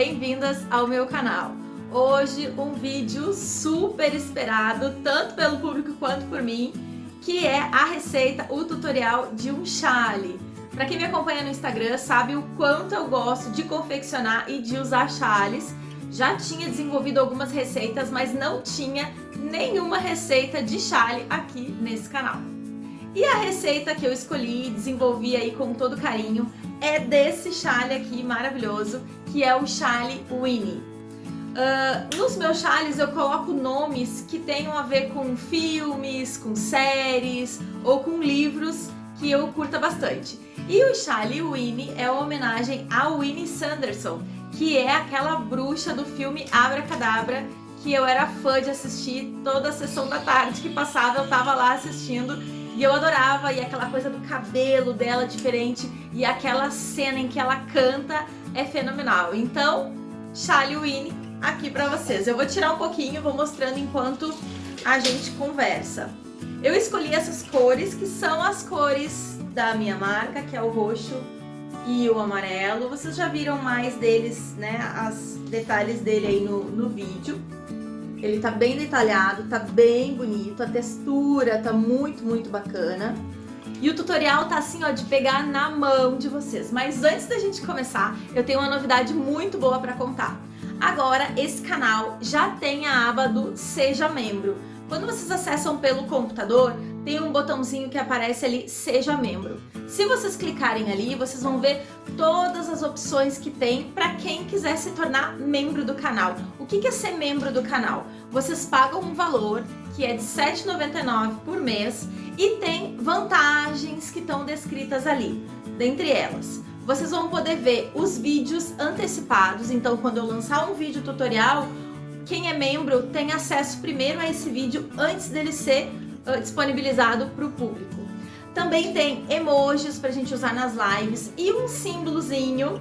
bem-vindas ao meu canal. Hoje um vídeo super esperado, tanto pelo público quanto por mim, que é a receita, o tutorial de um chale. Para quem me acompanha no Instagram sabe o quanto eu gosto de confeccionar e de usar chales. Já tinha desenvolvido algumas receitas, mas não tinha nenhuma receita de chale aqui nesse canal. E a receita que eu escolhi e desenvolvi aí com todo carinho é desse chale aqui maravilhoso, que é o chale Winnie. Uh, nos meus chales eu coloco nomes que tenham a ver com filmes, com séries ou com livros que eu curta bastante. E o chale Winnie é uma homenagem a Winnie Sanderson, que é aquela bruxa do filme Abracadabra, que eu era fã de assistir toda a sessão da tarde que passava, eu tava lá assistindo e eu adorava, e aquela coisa do cabelo dela diferente, e aquela cena em que ela canta é fenomenal. Então, Charlie Winnie aqui pra vocês. Eu vou tirar um pouquinho, vou mostrando enquanto a gente conversa. Eu escolhi essas cores, que são as cores da minha marca, que é o roxo e o amarelo. Vocês já viram mais deles, né, os detalhes dele aí no, no vídeo. Ele tá bem detalhado, tá bem bonito, a textura tá muito, muito bacana. E o tutorial tá assim, ó, de pegar na mão de vocês. Mas antes da gente começar, eu tenho uma novidade muito boa pra contar. Agora, esse canal já tem a aba do Seja Membro. Quando vocês acessam pelo computador, tem um botãozinho que aparece ali, Seja Membro. Se vocês clicarem ali, vocês vão ver todas as opções que tem para quem quiser se tornar membro do canal. O que é ser membro do canal? Vocês pagam um valor que é de R$ 7,99 por mês e tem vantagens que estão descritas ali. Dentre elas, vocês vão poder ver os vídeos antecipados, então quando eu lançar um vídeo tutorial, quem é membro tem acesso primeiro a esse vídeo antes dele ser uh, disponibilizado para o público. Também tem emojis para a gente usar nas lives e um símbolozinho,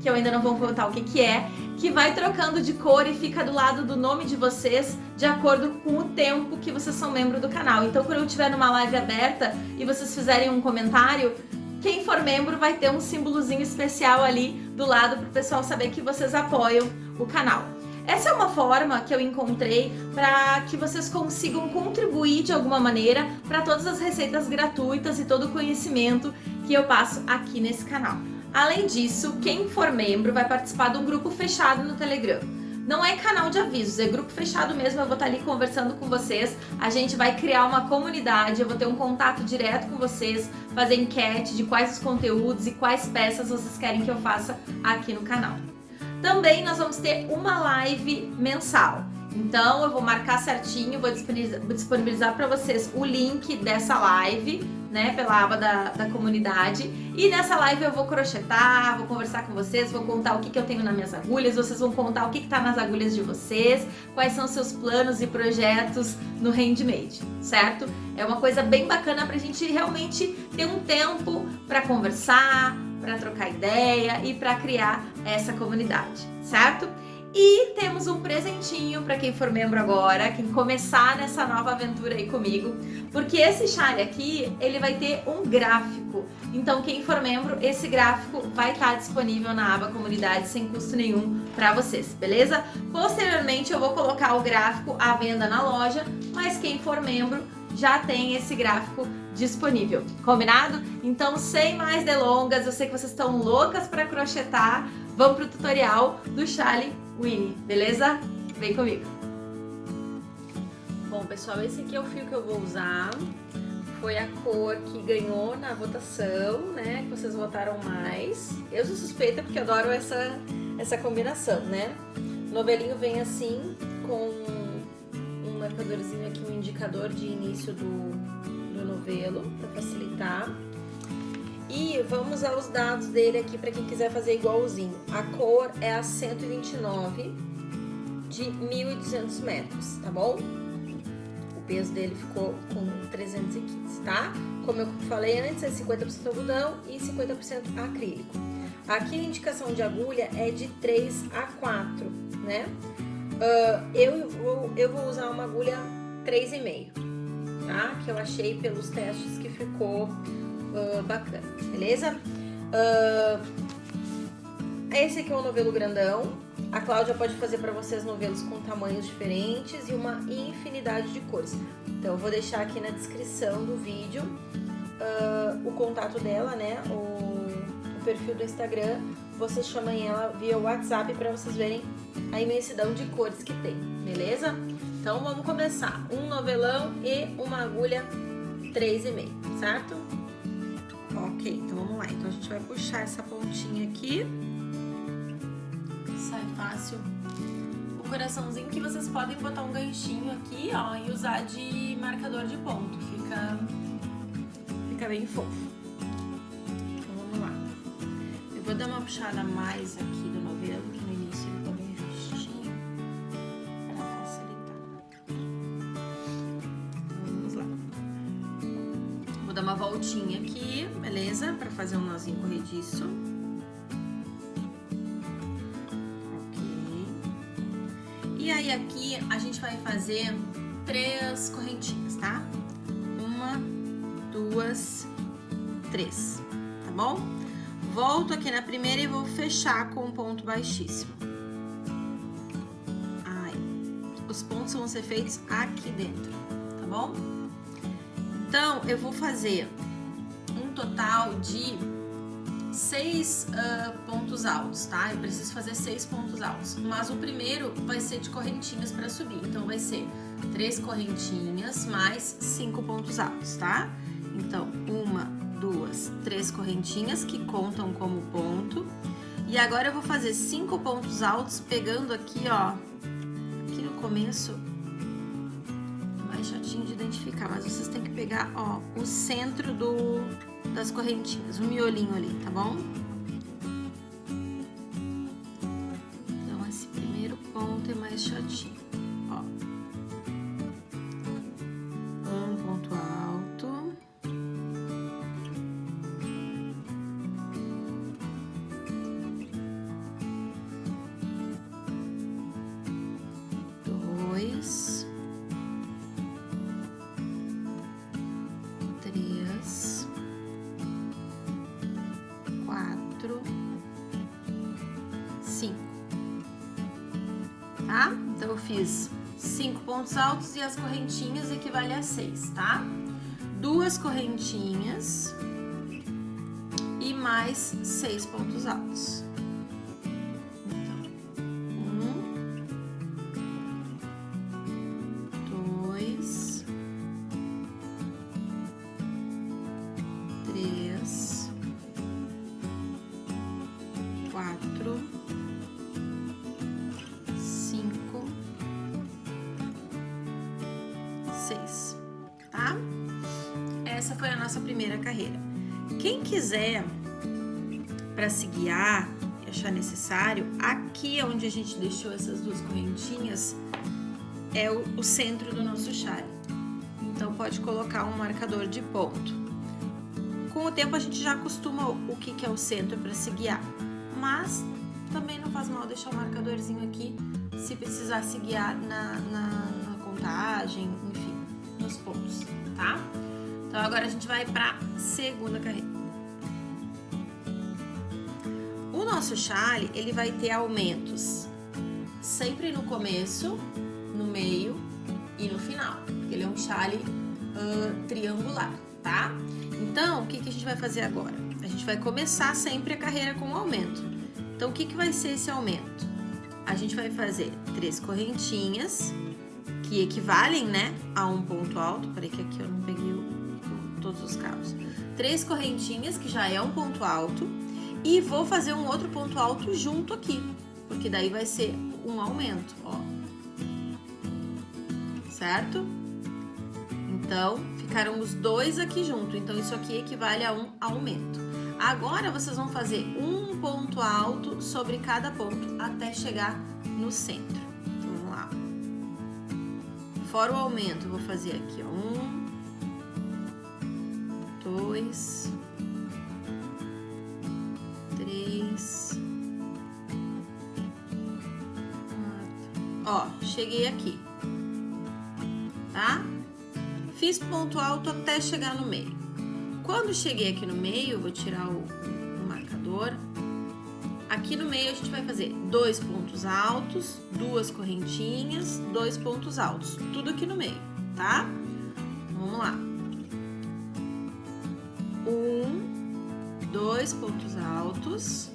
que eu ainda não vou contar o que, que é, que vai trocando de cor e fica do lado do nome de vocês de acordo com o tempo que vocês são membro do canal. Então quando eu estiver numa live aberta e vocês fizerem um comentário, quem for membro vai ter um símbolozinho especial ali do lado para o pessoal saber que vocês apoiam o canal. Essa é uma forma que eu encontrei para que vocês consigam contribuir de alguma maneira para todas as receitas gratuitas e todo o conhecimento que eu passo aqui nesse canal. Além disso, quem for membro vai participar de um grupo fechado no Telegram. Não é canal de avisos, é grupo fechado mesmo, eu vou estar ali conversando com vocês, a gente vai criar uma comunidade, eu vou ter um contato direto com vocês, fazer enquete de quais os conteúdos e quais peças vocês querem que eu faça aqui no canal. Também nós vamos ter uma live mensal. Então eu vou marcar certinho, vou disponibilizar para vocês o link dessa live, né, pela aba da, da comunidade. E nessa live eu vou crochetar, vou conversar com vocês, vou contar o que, que eu tenho nas minhas agulhas, vocês vão contar o que está nas agulhas de vocês, quais são seus planos e projetos no handmade, certo? É uma coisa bem bacana para a gente realmente ter um tempo para conversar, para trocar ideia e para criar essa comunidade, certo? E temos um presentinho para quem for membro agora, quem começar nessa nova aventura aí comigo, porque esse chale aqui, ele vai ter um gráfico. Então quem for membro, esse gráfico vai estar disponível na aba comunidade sem custo nenhum para vocês, beleza? Posteriormente eu vou colocar o gráfico à venda na loja, mas quem for membro já tem esse gráfico disponível, combinado? Então, sem mais delongas, eu sei que vocês estão loucas para crochetar, vamos pro tutorial do Charlie Winnie, beleza? Vem comigo! Bom, pessoal, esse aqui é o fio que eu vou usar, foi a cor que ganhou na votação, né, que vocês votaram mais. Eu sou suspeita porque adoro essa, essa combinação, né? O novelinho vem assim, com marcadorzinho aqui, um indicador de início do, do novelo, para facilitar. E vamos aos dados dele aqui para quem quiser fazer igualzinho. A cor é a 129 de 1.200 metros, tá bom? O peso dele ficou com 315, tá? Como eu falei antes, é 50% algodão e 50% acrílico. Aqui a indicação de agulha é de 3 a 4, né? Uh, eu, vou, eu vou usar uma agulha 3,5, tá? Que eu achei pelos testes que ficou uh, bacana, beleza? Uh, esse aqui é o novelo grandão. A Cláudia pode fazer para vocês novelos com tamanhos diferentes e uma infinidade de cores. Então, eu vou deixar aqui na descrição do vídeo uh, o contato dela, né? O, o, perfil do Instagram. Vocês chamem ela via WhatsApp para vocês verem a imensidão de cores que tem, beleza? Então, vamos começar. Um novelão e uma agulha 3,5, certo? Ok, então vamos lá. Então, a gente vai puxar essa pontinha aqui. Sai fácil. O coraçãozinho que vocês podem botar um ganchinho aqui, ó, e usar de marcador de ponto. Fica, fica bem fofo. Então, vamos lá. Eu vou dar uma puxada mais aqui do novelo, voltinha aqui, beleza? Pra fazer um nozinho corrediço. E aí aqui a gente vai fazer três correntinhas, tá? Uma, duas, três, tá bom? Volto aqui na primeira e vou fechar com um ponto baixíssimo. Ai, os pontos vão ser feitos aqui dentro, tá bom? Então, eu vou fazer um total de seis uh, pontos altos, tá? Eu preciso fazer seis pontos altos, mas o primeiro vai ser de correntinhas para subir, então vai ser três correntinhas mais cinco pontos altos, tá? Então, uma, duas, três correntinhas que contam como ponto. E agora eu vou fazer cinco pontos altos pegando aqui, ó, aqui no começo, identificar, mas vocês têm que pegar, ó, o centro do das correntinhas, o miolinho ali, tá bom? Seis, tá? Duas correntinhas e mais seis pontos altos. Então, seis? Essa foi a nossa primeira carreira. Quem quiser para se guiar e achar necessário, aqui onde a gente deixou essas duas correntinhas é o, o centro do nosso chale. Então pode colocar um marcador de ponto. Com o tempo a gente já acostuma o que, que é o centro para se guiar mas também não faz mal deixar o marcadorzinho aqui se precisar se guiar na, na, na contagem, enfim, nos pontos, tá? Então agora a gente vai para segunda carreira. O nosso chale, ele vai ter aumentos sempre no começo, no meio e no final, porque ele é um chale uh, triangular, tá? Então, o que, que a gente vai fazer agora? A gente vai começar sempre a carreira com um aumento. Então, o que, que vai ser esse aumento? A gente vai fazer três correntinhas, que equivalem, né, a um ponto alto. Peraí que aqui eu não peguei o, todos os cabos. Três correntinhas, que já é um ponto alto. E vou fazer um outro ponto alto junto aqui, porque daí vai ser um aumento, ó. Certo? Então, ficaram os dois aqui junto. Então, isso aqui equivale a um aumento. Agora, vocês vão fazer um ponto alto sobre cada ponto até chegar no centro. Então, vamos lá. Fora o aumento, vou fazer aqui, ó. Um, dois, três, quatro. Ó, cheguei aqui, tá? Fiz ponto alto até chegar no meio. Quando cheguei aqui no meio, vou tirar o, o marcador. Aqui no meio a gente vai fazer dois pontos altos, duas correntinhas, dois pontos altos, tudo aqui no meio, tá? Vamos lá. Dois pontos altos,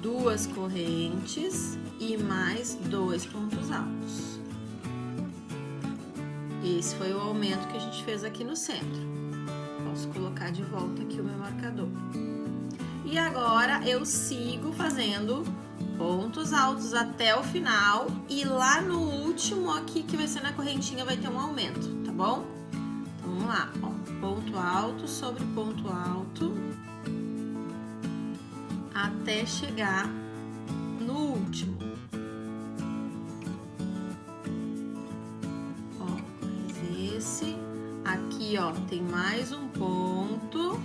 duas correntes e mais dois pontos altos. Esse foi o aumento que a gente fez aqui no centro. Posso colocar de volta aqui o meu marcador. E agora eu sigo fazendo pontos altos até o final e lá no último aqui, que vai ser na correntinha, vai ter um aumento, tá bom? Então, vamos lá, ó, ponto alto sobre ponto alto até chegar no último. Ó, esse aqui, ó, tem mais um ponto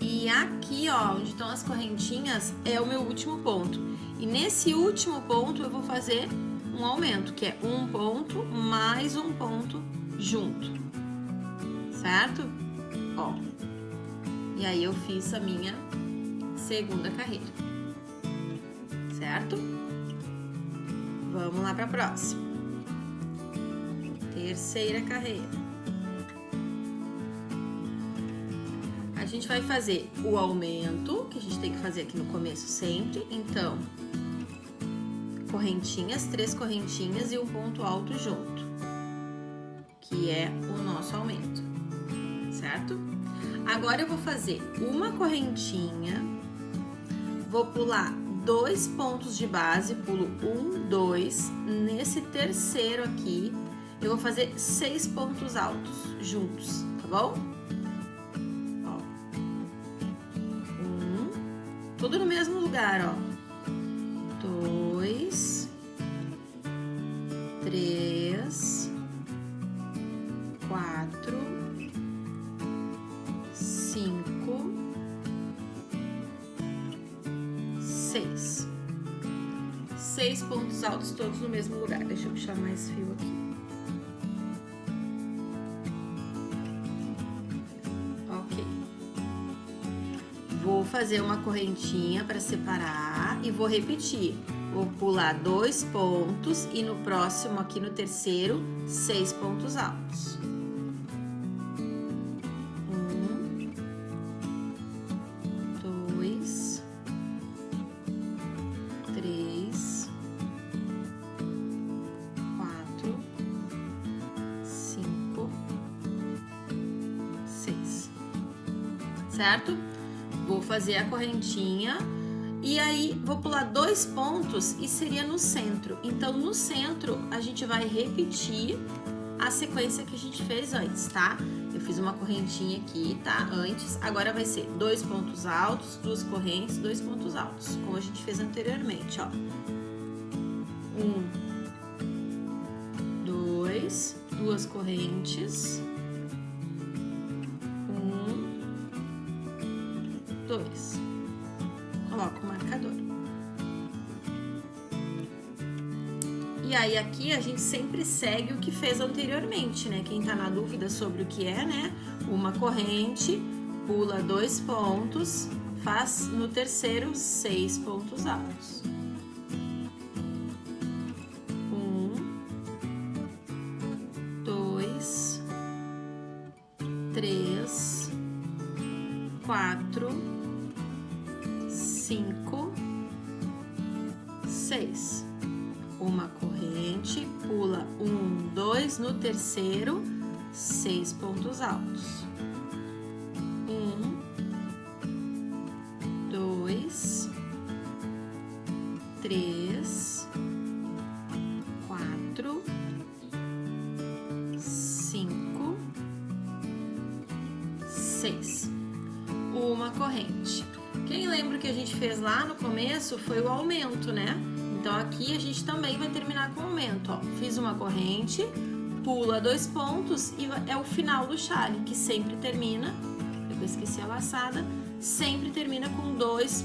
E aqui, ó, onde estão as correntinhas, é o meu último ponto. E nesse último ponto eu vou fazer um aumento, que é um ponto mais um ponto junto, certo? Ó, e aí eu fiz a minha segunda carreira, certo? Vamos lá para a próxima. Terceira carreira. a gente vai fazer o aumento, que a gente tem que fazer aqui no começo sempre. Então, correntinhas, três correntinhas e um ponto alto junto, que é o nosso aumento, certo? Agora eu vou fazer uma correntinha, vou pular dois pontos de base, pulo um, dois, nesse terceiro aqui, eu vou fazer seis pontos altos juntos, tá bom? tudo no mesmo lugar, ó. Todos no mesmo lugar. Deixa eu puxar mais fio aqui. Vou fazer uma correntinha para separar e vou repetir. Vou pular dois pontos e no próximo, aqui no terceiro, seis pontos altos. Fazer a correntinha e aí vou pular dois pontos e seria no centro. Então, no centro, a gente vai repetir a sequência que a gente fez antes, tá? Eu fiz uma correntinha aqui, tá? Antes. Agora vai ser dois pontos altos, duas correntes, dois pontos altos, como a gente fez anteriormente, ó. Um, dois, duas correntes, E aí aqui a gente sempre segue o que fez anteriormente, né? Quem tá na dúvida sobre o que é, né? Uma corrente, pula dois pontos, faz no terceiro seis pontos altos. Pontos altos. Um, dois, três, quatro, cinco, seis. Uma corrente. Quem lembra que a gente fez lá no começo foi o aumento, né? Então aqui a gente também vai terminar com aumento, ó. Fiz uma corrente, pula dois pontos e é o final do chale, que sempre termina, eu esqueci a laçada, sempre termina com dois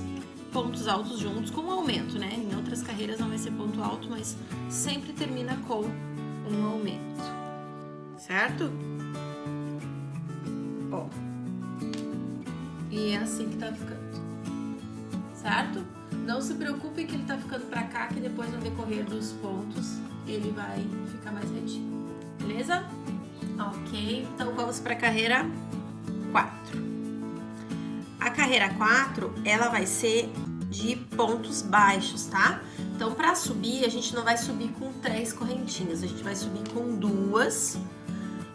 pontos altos juntos, com aumento, né? Em outras carreiras não vai ser ponto alto, mas sempre termina com um aumento, certo? Ó. é assim que tá ficando, certo? Não se preocupe que ele tá ficando pra cá, que depois no decorrer dos pontos ele vai ficar mais retinho, beleza? Ok, então vamos pra carreira 4. A carreira 4, ela vai ser de pontos baixos, tá? Então, pra subir, a gente não vai subir com três correntinhas, a gente vai subir com duas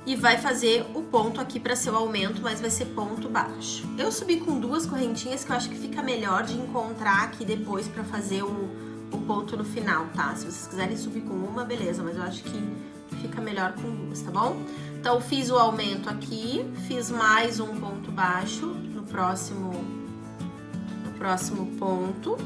e vai fazer o ponto aqui para ser o aumento, mas vai ser ponto baixo. Eu subi com duas correntinhas que eu acho que fica melhor de encontrar aqui depois para fazer o, o ponto no final, tá? Se vocês quiserem subir com uma, beleza, mas eu acho que fica melhor com duas, tá bom? Então, fiz o aumento aqui, fiz mais um ponto baixo no próximo, no próximo ponto,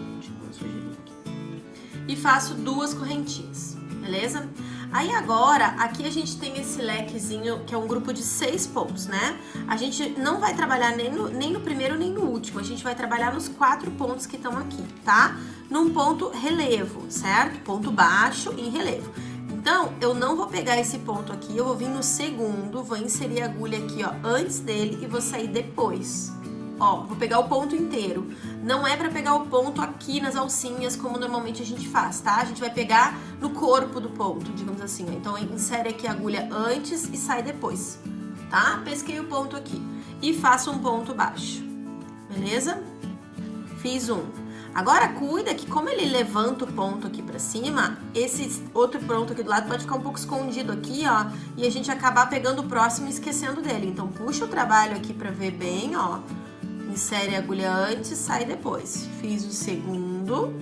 e faço duas correntinhas, beleza? Aí agora, aqui a gente tem esse lequezinho, que é um grupo de seis pontos, né? A gente não vai trabalhar nem no, nem no primeiro nem no último, a gente vai trabalhar nos quatro pontos que estão aqui, tá? Num ponto relevo, certo? Ponto baixo em relevo. Então, eu não vou pegar esse ponto aqui, eu vou vir no segundo, vou inserir a agulha aqui, ó, antes dele e vou sair depois. Ó, vou pegar o ponto inteiro. Não é pra pegar o ponto aqui nas alcinhas, como normalmente a gente faz, tá? A gente vai pegar no corpo do ponto, digamos assim. Ó. Então, insere aqui a agulha antes e sai depois, tá? Pesquei o ponto aqui. E faço um ponto baixo, beleza? Fiz um. Agora, cuida que como ele levanta o ponto aqui pra cima, esse outro ponto aqui do lado pode ficar um pouco escondido aqui, ó, e a gente acabar pegando o próximo e esquecendo dele. Então, puxa o trabalho aqui pra ver bem, ó, insere a agulha antes, sai depois. Fiz o segundo,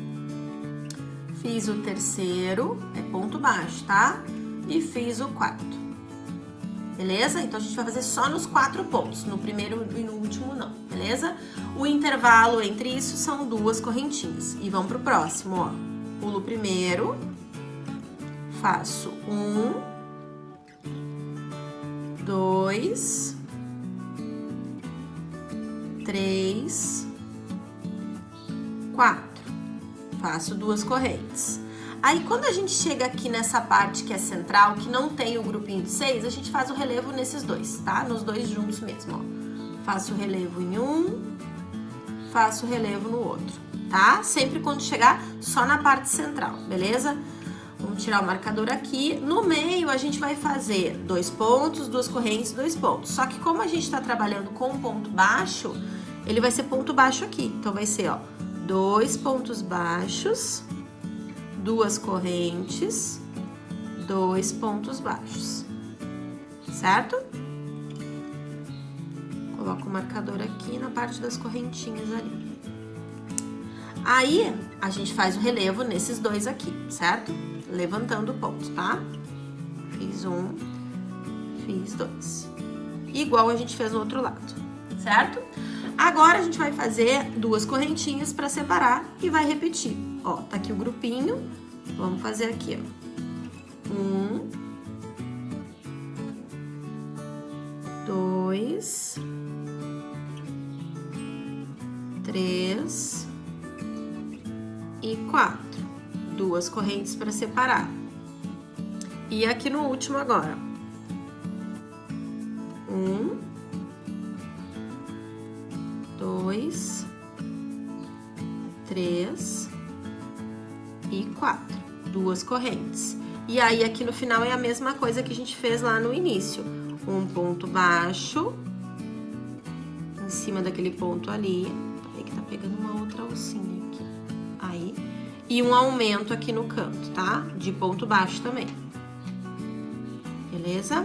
fiz o terceiro, é ponto baixo, tá? E fiz o quarto. Beleza? Então, a gente vai fazer só nos quatro pontos, no primeiro e no último não, beleza? O intervalo entre isso são duas correntinhas. E vamos pro próximo, ó. Pulo primeiro, faço um, dois, três, quatro. Faço duas correntes. Aí, quando a gente chega aqui nessa parte que é central, que não tem o grupinho de seis, a gente faz o relevo nesses dois, tá? Nos dois juntos mesmo, ó. Faço o relevo em um, faço o relevo no outro, tá? Sempre quando chegar só na parte central, beleza? Vamos tirar o marcador aqui. No meio, a gente vai fazer dois pontos, duas correntes, dois pontos. Só que como a gente tá trabalhando com ponto baixo, ele vai ser ponto baixo aqui. Então, vai ser, ó, dois pontos baixos, duas correntes, dois pontos baixos, certo? Coloco o marcador aqui na parte das correntinhas ali. Aí, a gente faz o relevo nesses dois aqui, certo? Levantando o ponto, tá? Fiz um, fiz dois. Igual a gente fez no outro lado, certo? Agora, a gente vai fazer duas correntinhas para separar e vai repetir. Ó, tá aqui o grupinho, vamos fazer aqui, ó. Um, dois, três e quatro. Duas correntes para separar. E aqui no último agora. Um, dois, três e quatro. Duas correntes. E aí, aqui no final é a mesma coisa que a gente fez lá no início. Um ponto baixo, em cima daquele ponto ali. Pegando uma outra alcinha aqui. Aí. E um aumento aqui no canto, tá? De ponto baixo também. Beleza?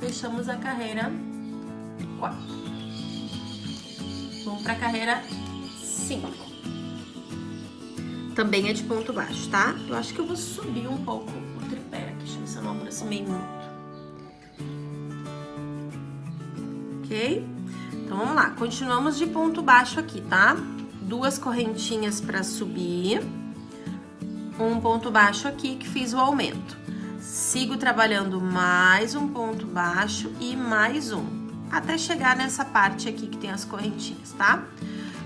Fechamos a carreira 4. Vamos pra carreira 5. Também é de ponto baixo, tá? Eu acho que eu vou subir um pouco o tripé aqui, deixa eu ver se eu não aproximei muito. Ok? Então, vamos lá. Continuamos de ponto baixo aqui, tá? Duas correntinhas pra subir. Um ponto baixo aqui que fiz o aumento. Sigo trabalhando mais um ponto baixo e mais um até chegar nessa parte aqui que tem as correntinhas, tá?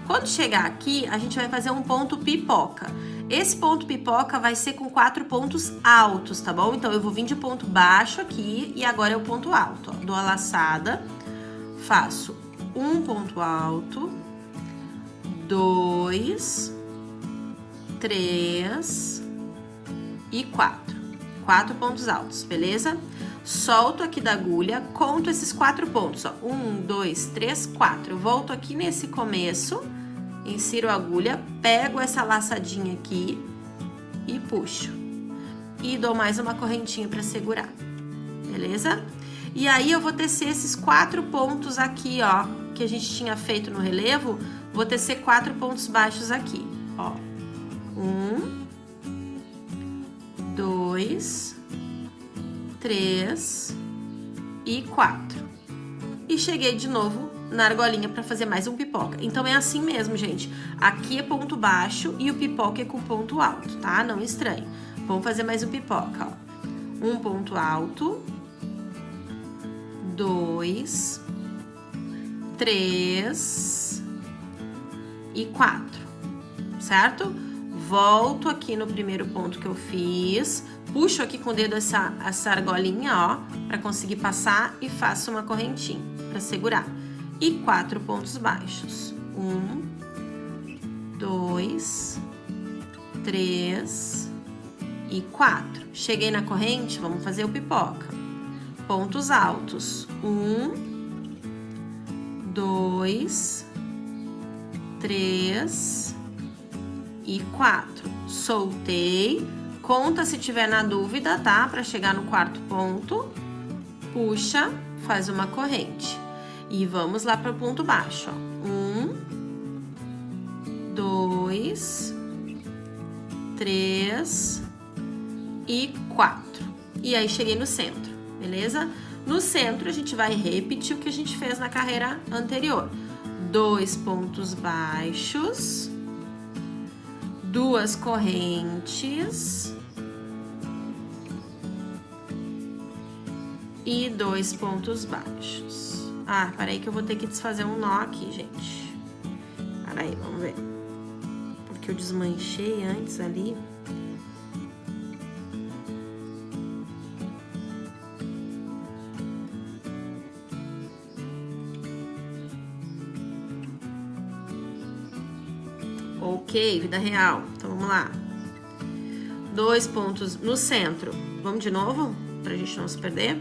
Quando chegar aqui, a gente vai fazer um ponto pipoca. Esse ponto pipoca vai ser com quatro pontos altos, tá bom? Então, eu vou vir de ponto baixo aqui e agora é o ponto alto, ó. Dou a laçada, faço um ponto alto, dois, três e quatro. Quatro pontos altos, beleza? Solto aqui da agulha, conto esses quatro pontos, ó. Um, dois, três, quatro. volto aqui nesse começo, insiro a agulha, pego essa laçadinha aqui e puxo. E dou mais uma correntinha pra segurar, beleza? E aí, eu vou tecer esses quatro pontos aqui, ó, que a gente tinha feito no relevo, vou tecer quatro pontos baixos aqui, ó. Um, dois, três e quatro. E cheguei de novo na argolinha para fazer mais um pipoca. Então, é assim mesmo, gente. Aqui é ponto baixo e o pipoca é com ponto alto, tá? Não estranhe. Vamos fazer mais um pipoca, ó. Um ponto alto, dois, três e quatro, certo? Volto aqui no primeiro ponto que eu fiz, puxo aqui com o dedo essa, essa argolinha, ó, pra conseguir passar e faço uma correntinha pra segurar. E quatro pontos baixos. Um, dois, três e quatro. Cheguei na corrente, vamos fazer o pipoca. Pontos altos. Um, dois, três e quatro. Soltei. Conta se tiver na dúvida, tá? Para chegar no quarto ponto. Puxa, faz uma corrente. E vamos lá para o ponto baixo, ó. Um, dois, três e quatro. E aí, cheguei no centro, beleza? No centro, a gente vai repetir o que a gente fez na carreira anterior. Dois pontos baixos, duas correntes e dois pontos baixos. Ah, peraí que eu vou ter que desfazer um nó aqui, gente. Peraí, vamos ver. Porque eu desmanchei antes ali. Ok, vida real. Então, vamos lá. Dois pontos no centro. Vamos de novo? Pra gente não se perder.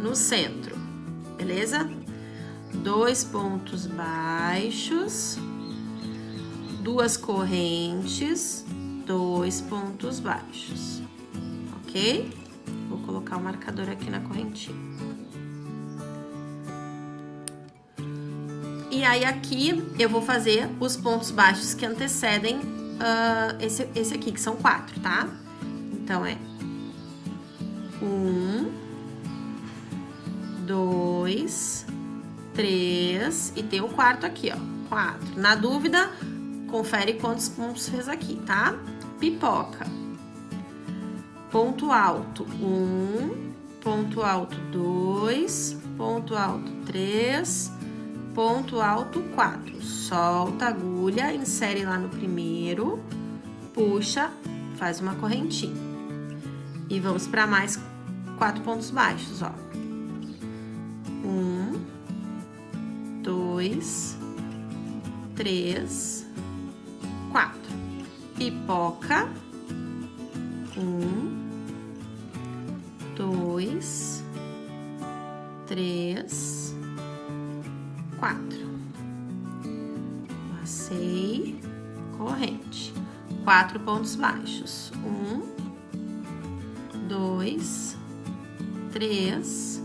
No centro, beleza? Dois pontos baixos. Duas correntes. Dois pontos baixos. Ok? Vou colocar o marcador aqui na correntinha. E aí, aqui, eu vou fazer os pontos baixos que antecedem uh, esse, esse aqui, que são quatro, tá? Então, é... Um... Dois... Três... E tem o quarto aqui, ó. Quatro. Na dúvida, confere quantos pontos fez aqui, tá? Pipoca. Ponto alto, um... Ponto alto, dois... Ponto alto, três ponto alto 4. Solta a agulha, insere lá no primeiro, puxa, faz uma correntinha. E vamos para mais quatro pontos baixos, ó. Um, dois, três, quatro. Pipoca. Um, dois, três, quatro. Passei, corrente. Quatro pontos baixos. Um, dois, três,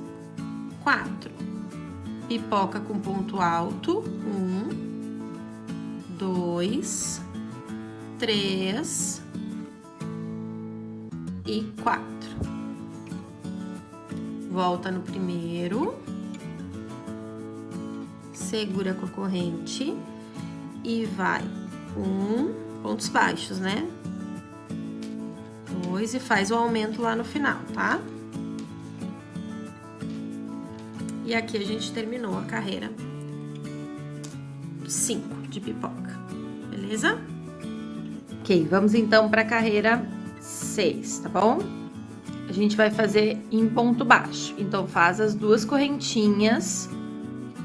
quatro. Pipoca com ponto alto. Um, dois, três e quatro. Volta no primeiro segura com a corrente e vai um, pontos baixos, né? Dois e faz o aumento lá no final, tá? E aqui a gente terminou a carreira 5 de pipoca, beleza? Ok, vamos então para a carreira 6, tá bom? A gente vai fazer em ponto baixo, então faz as duas correntinhas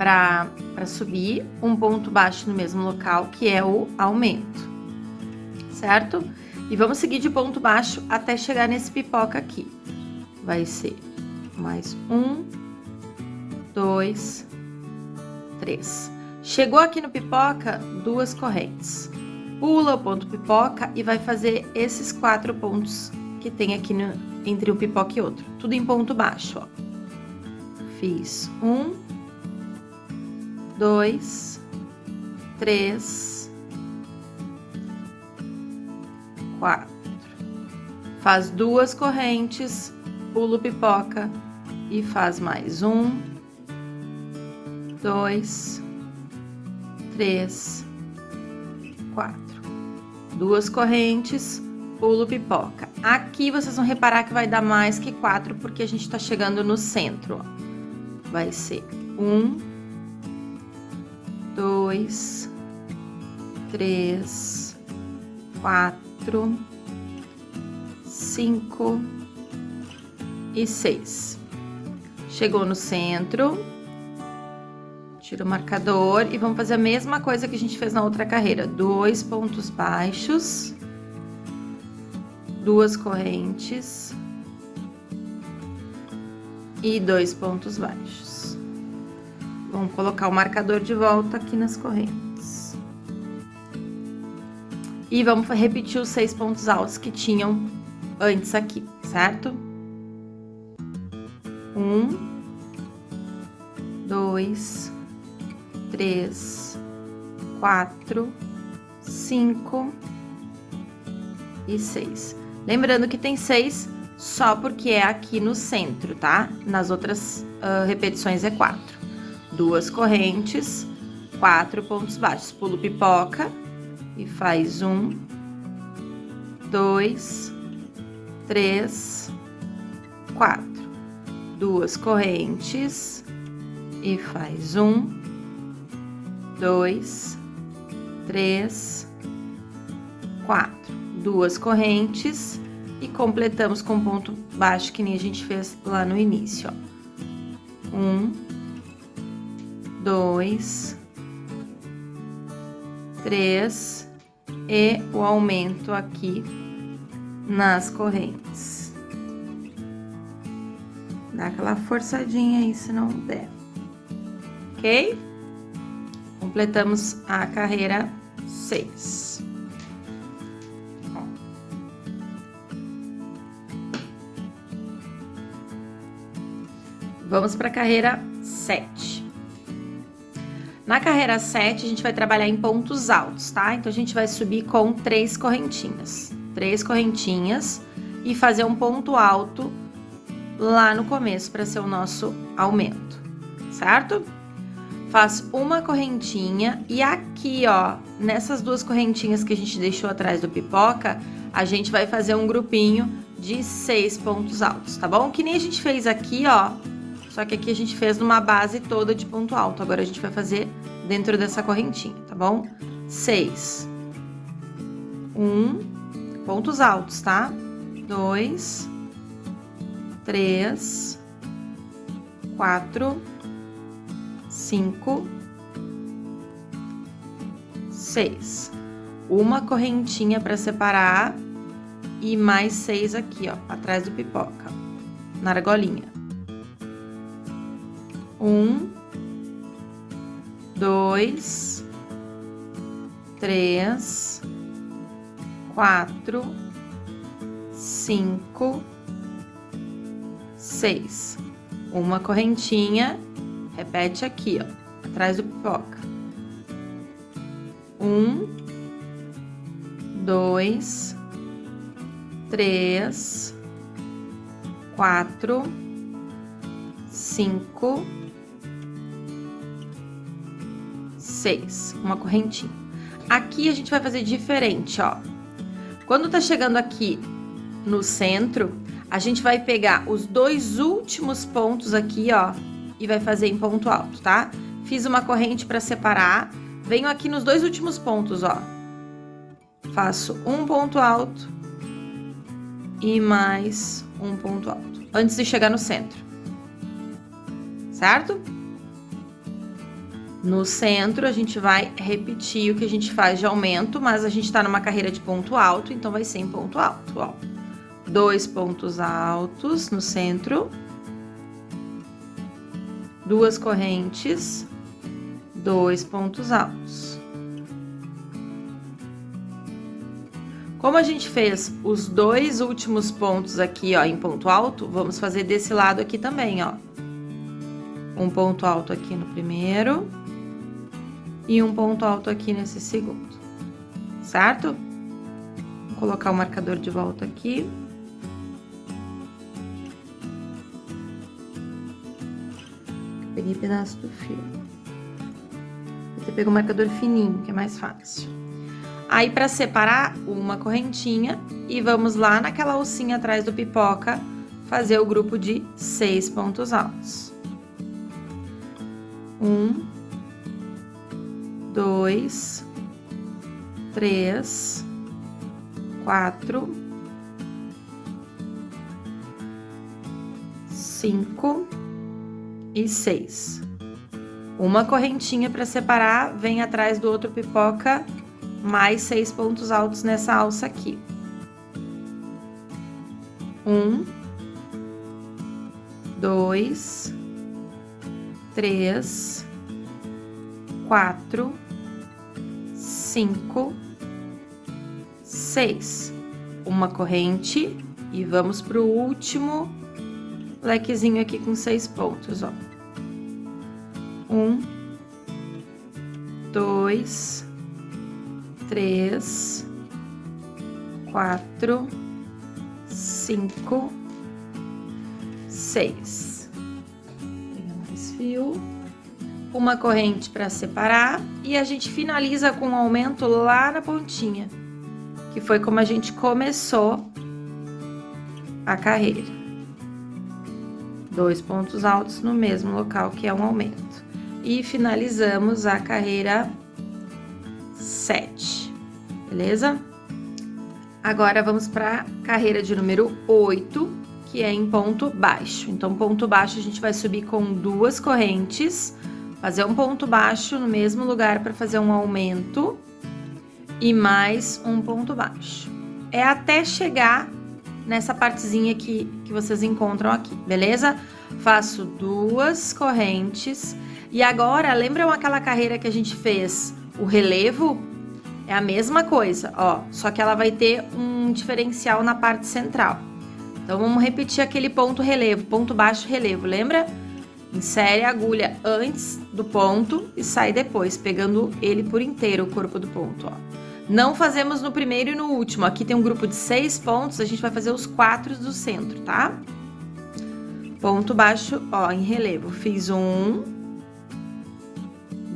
para subir, um ponto baixo no mesmo local, que é o aumento, certo? E vamos seguir de ponto baixo até chegar nesse pipoca aqui. Vai ser mais um, dois, três. Chegou aqui no pipoca, duas correntes. Pula o ponto pipoca e vai fazer esses quatro pontos que tem aqui no, entre um pipoca e outro. Tudo em ponto baixo, ó. Fiz um, dois, três, quatro. Faz duas correntes, pula o pipoca e faz mais um, dois, três, quatro. Duas correntes, pulo pipoca. Aqui vocês vão reparar que vai dar mais que quatro, porque a gente tá chegando no centro, ó. Vai ser um, dois, três, quatro, cinco e seis. Chegou no centro, tira o marcador e vamos fazer a mesma coisa que a gente fez na outra carreira. Dois pontos baixos, duas correntes e dois pontos baixos. Vamos colocar o marcador de volta aqui nas correntes. E vamos repetir os seis pontos altos que tinham antes aqui, certo? Um, dois, três, quatro, cinco e seis. Lembrando que tem seis só porque é aqui no centro, tá? Nas outras uh, repetições é quatro duas correntes, quatro pontos baixos. Pulo pipoca e faz um, dois, três, quatro. Duas correntes e faz um, dois, três, quatro. Duas correntes e completamos com ponto baixo que nem a gente fez lá no início, ó. Um, dois, três e o aumento aqui nas correntes. Dá aquela forçadinha aí se não der, ok? Completamos a carreira seis. Vamos para a carreira sete. Na carreira 7, a gente vai trabalhar em pontos altos, tá? Então, a gente vai subir com três correntinhas. Três correntinhas e fazer um ponto alto lá no começo para ser o nosso aumento, certo? Faz uma correntinha e aqui, ó, nessas duas correntinhas que a gente deixou atrás do pipoca, a gente vai fazer um grupinho de seis pontos altos, tá bom? Que nem a gente fez aqui, ó, só que aqui a gente fez numa base toda de ponto alto. Agora a gente vai fazer dentro dessa correntinha, tá bom? Seis. Um, pontos altos, tá? Dois, três, quatro, cinco, seis. Uma correntinha para separar e mais seis aqui, ó, atrás do pipoca, na argolinha um, dois, três, quatro, cinco, seis. Uma correntinha, repete aqui, ó, atrás do pipoca. Um, dois, três, quatro, cinco, seis, uma correntinha. Aqui a gente vai fazer diferente, ó. Quando tá chegando aqui no centro, a gente vai pegar os dois últimos pontos aqui, ó, e vai fazer em ponto alto, tá? Fiz uma corrente para separar, venho aqui nos dois últimos pontos, ó. Faço um ponto alto e mais um ponto alto, antes de chegar no centro. Certo? No centro, a gente vai repetir o que a gente faz de aumento, mas a gente tá numa carreira de ponto alto, então vai ser em ponto alto, ó. Dois pontos altos no centro. Duas correntes, dois pontos altos. Como a gente fez os dois últimos pontos aqui, ó, em ponto alto, vamos fazer desse lado aqui também, ó. Um ponto alto aqui no primeiro e um ponto alto aqui nesse segundo, certo? Vou colocar o marcador de volta aqui. Peguei pedaço do fio. Você pega o marcador fininho, que é mais fácil. Aí, para separar, uma correntinha e vamos lá naquela alcinha atrás do pipoca fazer o grupo de seis pontos altos. Um, dois, três, quatro, cinco e seis. Uma correntinha para separar, vem atrás do outro pipoca mais seis pontos altos nessa alça aqui. Um, dois, três, quatro, cinco, seis. Uma corrente e vamos pro último lequezinho aqui com seis pontos, ó. Um, dois, três, quatro, cinco, seis. Pegando mais fio, uma corrente para separar e a gente finaliza com um aumento lá na pontinha, que foi como a gente começou a carreira. Dois pontos altos no mesmo local que é um aumento. E finalizamos a carreira 7 beleza? Agora vamos para carreira de número 8, que é em ponto baixo. Então, ponto baixo a gente vai subir com duas correntes, fazer um ponto baixo no mesmo lugar para fazer um aumento e mais um ponto baixo. É até chegar nessa partezinha que, que vocês encontram aqui, beleza? Faço duas correntes e agora, lembram aquela carreira que a gente fez o relevo? É a mesma coisa, ó, só que ela vai ter um diferencial na parte central. Então, vamos repetir aquele ponto relevo, ponto baixo relevo, lembra? Insere a agulha antes do ponto e sai depois, pegando ele por inteiro, o corpo do ponto, ó. Não fazemos no primeiro e no último. Aqui tem um grupo de seis pontos, a gente vai fazer os quatro do centro, tá? Ponto baixo, ó, em relevo. Fiz um,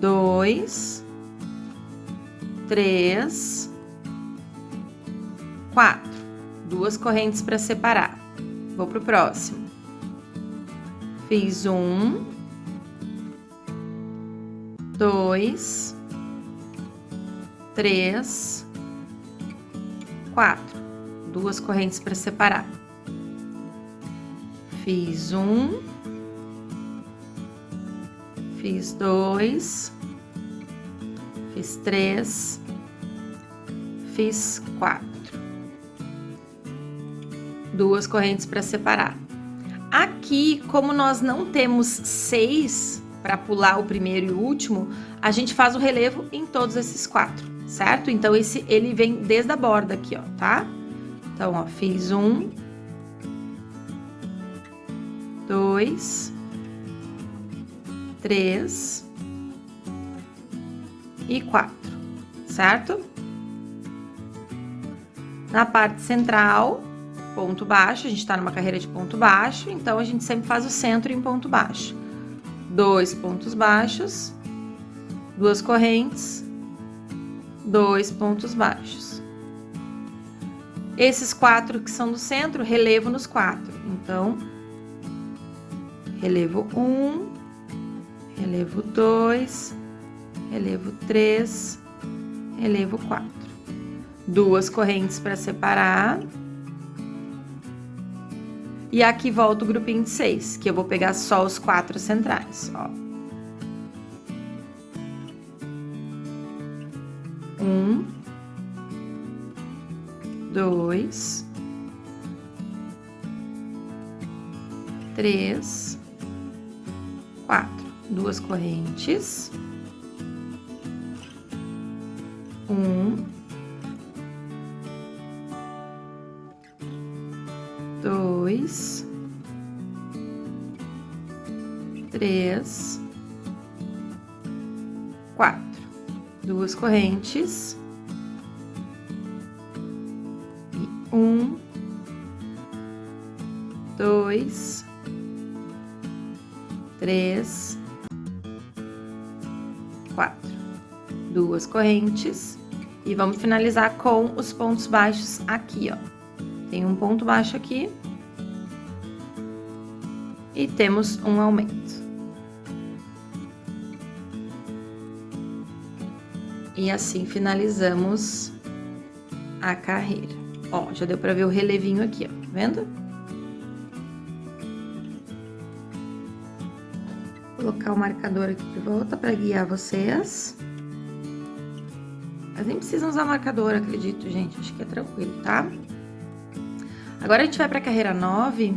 dois, três, quatro. Duas correntes para separar. Vou pro próximo. Fiz um, dois, três, quatro. Duas correntes para separar. Fiz um, fiz dois, fiz três, fiz quatro. Duas correntes para separar. Aqui, como nós não temos seis para pular o primeiro e o último, a gente faz o relevo em todos esses quatro, certo? Então, esse ele vem desde a borda aqui, ó, tá? Então, ó, fiz um, dois, três, e quatro, certo? Na parte central, ponto baixo, a gente tá numa carreira de ponto baixo, então a gente sempre faz o centro em ponto baixo. Dois pontos baixos, duas correntes, dois pontos baixos. Esses quatro que são do centro, relevo nos quatro. Então, relevo um, relevo dois, relevo 3, relevo 4. Duas correntes para separar. E aqui volta o grupinho de seis, que eu vou pegar só os quatro centrais, ó. Um, dois, três, quatro, duas correntes, um, dois, três, quatro. Duas correntes. E um, dois, três, quatro. Duas correntes. E vamos finalizar com os pontos baixos aqui, ó. Tem um ponto baixo aqui. E temos um aumento. E assim finalizamos a carreira. Ó, já deu pra ver o relevinho aqui, ó, tá vendo? Vou colocar o marcador aqui de volta para guiar vocês. Mas nem precisam usar marcador, acredito, gente. Acho que é tranquilo, tá? Agora a gente vai pra carreira 9.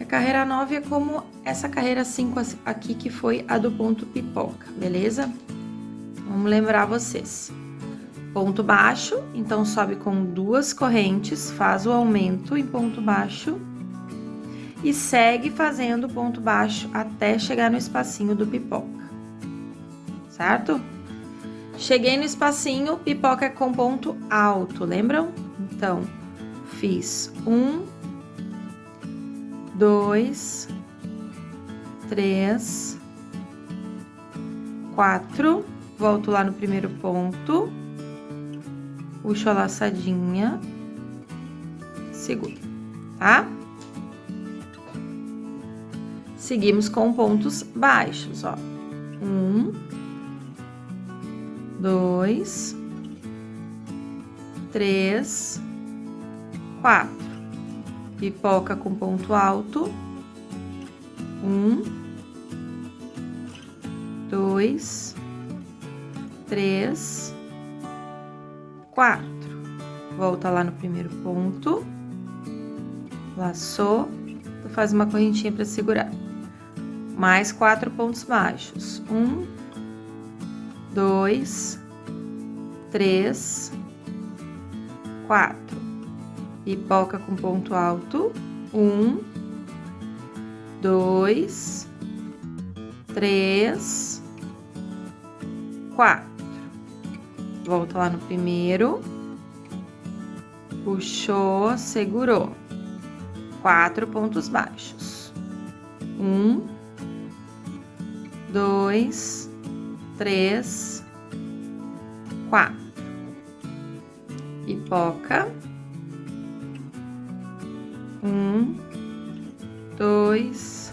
A carreira 9 é como essa carreira 5 aqui, que foi a do ponto pipoca, beleza? Vamos lembrar vocês. Ponto baixo, então sobe com duas correntes, faz o aumento em ponto baixo e segue fazendo ponto baixo até chegar no espacinho do pipoca, certo? Cheguei no espacinho, pipoca com ponto alto, lembram? Então, fiz um, dois, três, quatro, volto lá no primeiro ponto, puxo a laçadinha, seguro, tá? Seguimos com pontos baixos, ó. Um, dois, três, quatro. Pipoca com ponto alto. Um, dois, três, quatro. Volta lá no primeiro ponto. Laçou. Faz uma correntinha para segurar. Mais quatro pontos baixos. Um, dois, três, quatro. Pipoca com ponto alto. Um, dois, três, quatro. Volta lá no primeiro. Puxou, segurou. Quatro pontos baixos. Um, dois, três, quatro. Pipoca. Um, dois,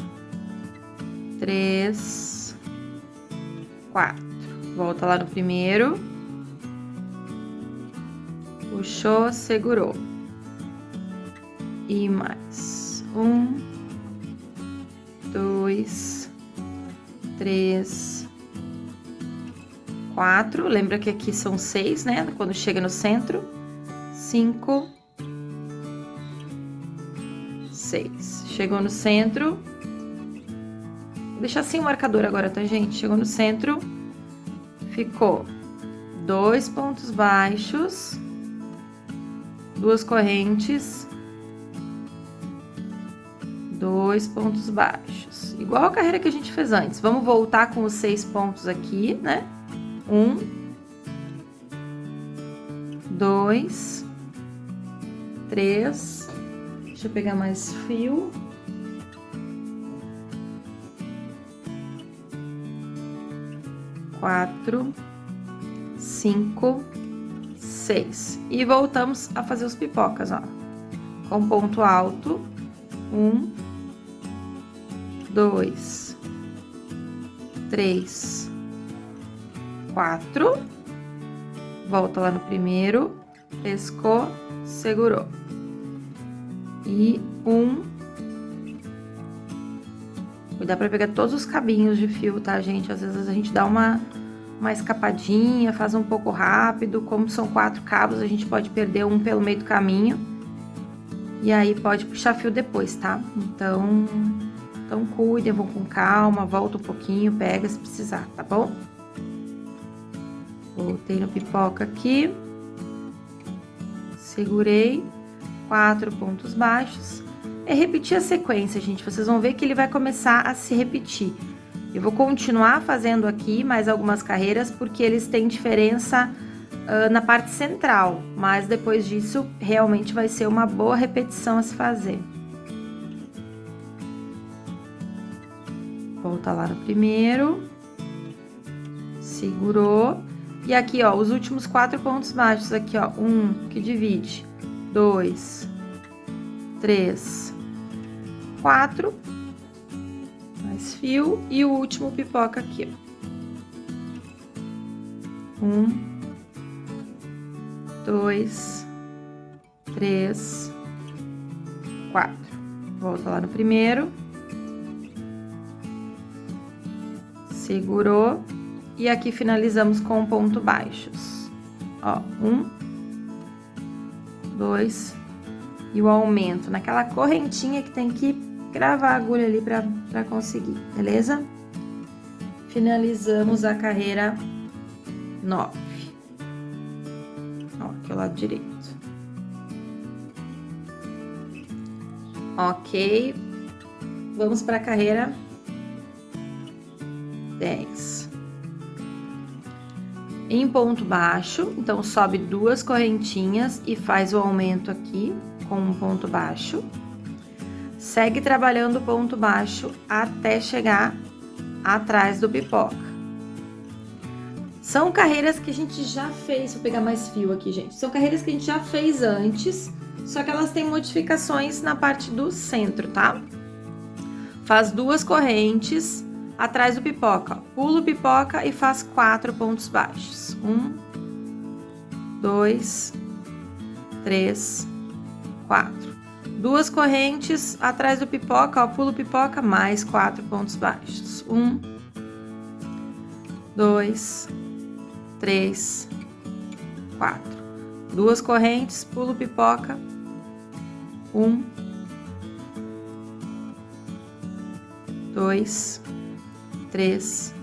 três, quatro. Volta lá no primeiro. Puxou, segurou. E mais. Um, dois, três, quatro. Lembra que aqui são seis, né? Quando chega no centro. Cinco, seis. Chegou no centro. Vou deixar assim o marcador agora, tá, gente? Chegou no centro. Ficou dois pontos baixos. Duas correntes. Dois pontos baixos. Igual a carreira que a gente fez antes. Vamos voltar com os seis pontos aqui, né? Um. Dois. Três. Deixa eu pegar mais fio. Quatro, cinco, seis. E voltamos a fazer os pipocas, ó. Com ponto alto. Um, dois, três, quatro. Volta lá no primeiro. Pescou, segurou e um. Cuidar para pegar todos os cabinhos de fio, tá, gente? Às vezes a gente dá uma, uma escapadinha, faz um pouco rápido. Como são quatro cabos, a gente pode perder um pelo meio do caminho. E aí pode puxar fio depois, tá? Então, então cuidem, vão com calma, volta um pouquinho, pega se precisar, tá bom? Voltei no pipoca aqui. Segurei. Quatro pontos baixos. É repetir a sequência, gente. Vocês vão ver que ele vai começar a se repetir. Eu vou continuar fazendo aqui mais algumas carreiras, porque eles têm diferença uh, na parte central. Mas depois disso, realmente vai ser uma boa repetição a se fazer. Volta lá no primeiro. Segurou. E aqui, ó, os últimos quatro pontos baixos aqui, ó, um que divide, dois, três, quatro, mais fio. E o último pipoca aqui, ó. Um, dois, três, quatro. Volta lá no primeiro. Segurou. E aqui finalizamos com ponto baixos. Ó, um, dois, e o aumento naquela correntinha que tem que gravar a agulha ali pra conseguir, beleza? Finalizamos a carreira nove. Ó, aqui o lado direito. Ok. Vamos para a carreira dez em ponto baixo, então sobe duas correntinhas e faz o aumento aqui com um ponto baixo. Segue trabalhando o ponto baixo até chegar atrás do pipoca. São carreiras que a gente já fez, vou pegar mais fio aqui, gente. São carreiras que a gente já fez antes, só que elas têm modificações na parte do centro, tá? Faz duas correntes atrás do pipoca. Pula o pipoca e faz quatro pontos baixos. Um, dois, três, quatro. Duas correntes atrás do pipoca, ó, pula o pipoca, mais quatro pontos baixos. Um, dois, três, quatro. Duas correntes, pula o pipoca. Um, dois, três,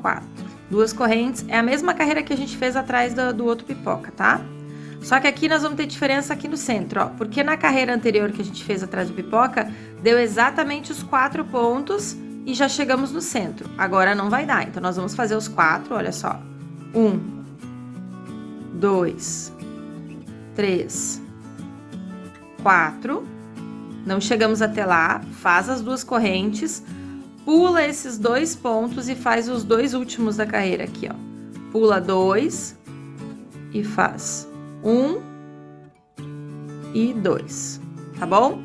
quatro. Duas correntes, é a mesma carreira que a gente fez atrás do, do outro pipoca, tá? Só que aqui nós vamos ter diferença aqui no centro, ó. Porque na carreira anterior que a gente fez atrás do pipoca, deu exatamente os quatro pontos e já chegamos no centro. Agora não vai dar, então nós vamos fazer os quatro, olha só. Um, dois, três, quatro. Não chegamos até lá, faz as duas correntes, pula esses dois pontos e faz os dois últimos da carreira aqui, ó. Pula dois e faz um e dois, tá bom?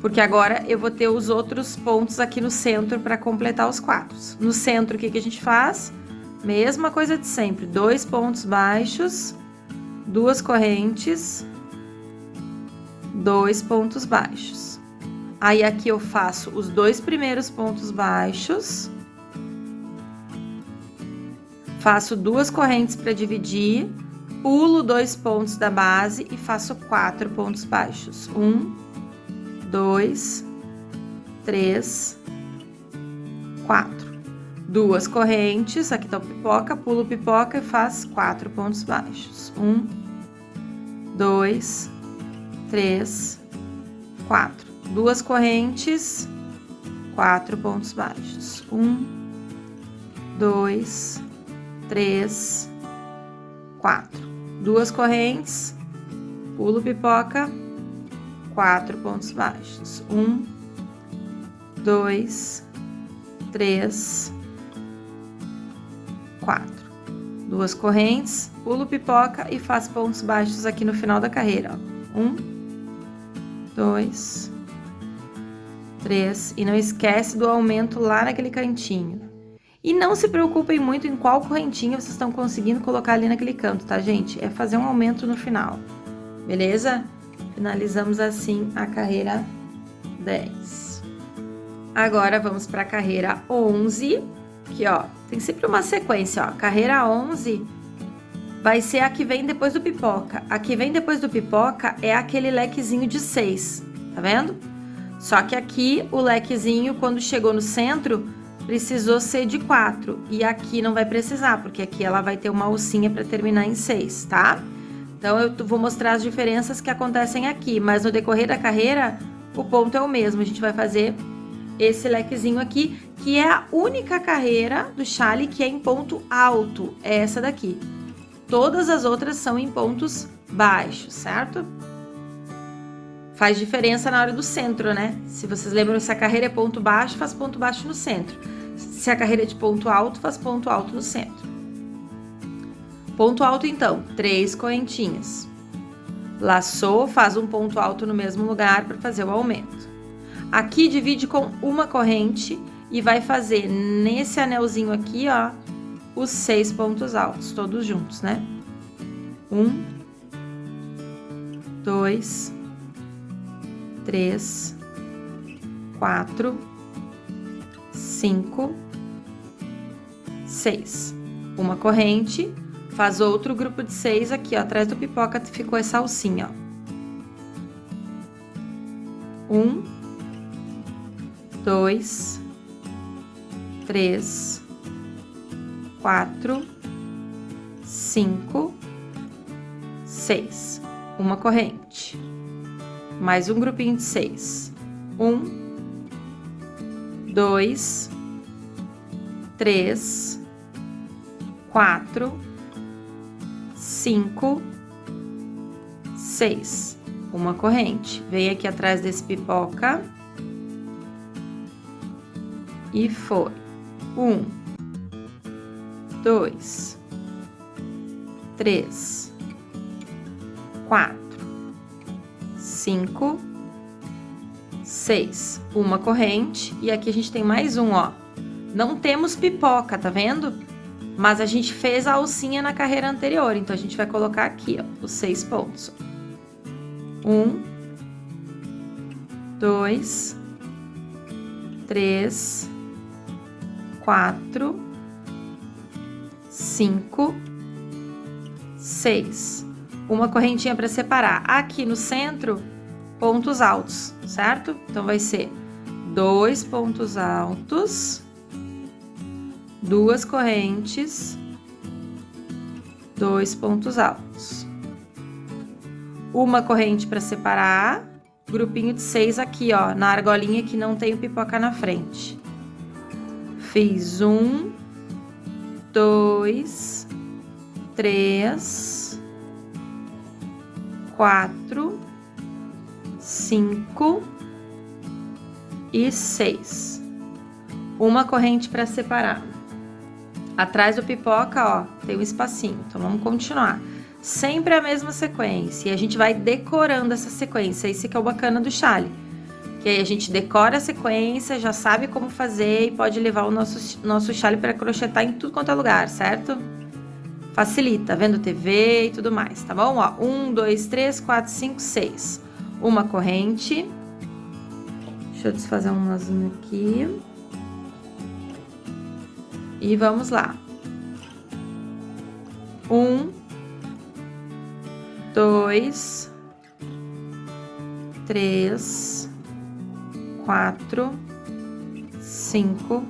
Porque agora eu vou ter os outros pontos aqui no centro para completar os quatro. No centro, o que, que a gente faz? Mesma coisa de sempre, dois pontos baixos, duas correntes, dois pontos baixos. Aí, aqui eu faço os dois primeiros pontos baixos. Faço duas correntes para dividir, pulo dois pontos da base e faço quatro pontos baixos. Um, dois, três, quatro. Duas correntes, aqui tá o pipoca, pulo pipoca e faço quatro pontos baixos. Um, dois, três, quatro duas correntes, quatro pontos baixos. Um, dois, três, quatro. Duas correntes, pulo pipoca, quatro pontos baixos. Um, dois, três, quatro. Duas correntes, pulo pipoca e faço pontos baixos aqui no final da carreira. Ó. Um, dois, três e não esquece do aumento lá naquele cantinho. E não se preocupem muito em qual correntinha vocês estão conseguindo colocar ali naquele canto, tá, gente? É fazer um aumento no final, beleza? Finalizamos assim a carreira 10. Agora, vamos para a carreira 11. Aqui, ó, tem sempre uma sequência, ó. Carreira 11 vai ser a que vem depois do pipoca. A que vem depois do pipoca é aquele lequezinho de 6, tá vendo? Só que aqui o lequezinho, quando chegou no centro, precisou ser de 4. E aqui não vai precisar, porque aqui ela vai ter uma alcinha para terminar em 6, tá? Então, eu vou mostrar as diferenças que acontecem aqui, mas no decorrer da carreira, o ponto é o mesmo. A gente vai fazer esse lequezinho aqui, que é a única carreira do chale que é em ponto alto, é essa daqui. Todas as outras são em pontos baixos, certo? Faz diferença na hora do centro, né? Se vocês lembram, se a carreira é ponto baixo, faz ponto baixo no centro. Se a carreira é de ponto alto, faz ponto alto no centro. Ponto alto, então, três correntinhas. Laçou, faz um ponto alto no mesmo lugar para fazer o aumento. Aqui divide com uma corrente e vai fazer nesse anelzinho aqui, ó, os seis pontos altos, todos juntos, né? Um, dois, três, quatro, cinco, seis. Uma corrente, faz outro grupo de seis aqui, ó, atrás do pipoca ficou essa alcinha, ó. Um, dois, três, quatro, cinco, seis. Uma corrente mais um grupinho de seis. Um, dois, três, quatro, cinco, seis. Uma corrente. Vem aqui atrás desse pipoca. E foi. Um, dois, três, quatro cinco, seis. Uma corrente e aqui a gente tem mais um, ó. Não temos pipoca, tá vendo? Mas a gente fez a alcinha na carreira anterior, então a gente vai colocar aqui, ó, os seis pontos. Um, dois, três, quatro, cinco, seis. Uma correntinha para separar. Aqui no centro, pontos altos, certo? Então, vai ser dois pontos altos, duas correntes, dois pontos altos. Uma corrente para separar, grupinho de seis aqui, ó, na argolinha que não tem pipoca na frente. Fiz um, dois, três, quatro, cinco e seis. Uma corrente para separar. Atrás do pipoca, ó, tem um espacinho. Então, vamos continuar. Sempre a mesma sequência. E a gente vai decorando essa sequência. Esse que é o bacana do chale. Que aí a gente decora a sequência, já sabe como fazer e pode levar o nosso, nosso chale para crochetar em tudo quanto é lugar, certo? Facilita, vendo TV e tudo mais, tá bom? Ó, um, dois, três, quatro, cinco, seis uma corrente. Deixa eu desfazer um nozinho aqui. E vamos lá. Um, dois, três, quatro, cinco,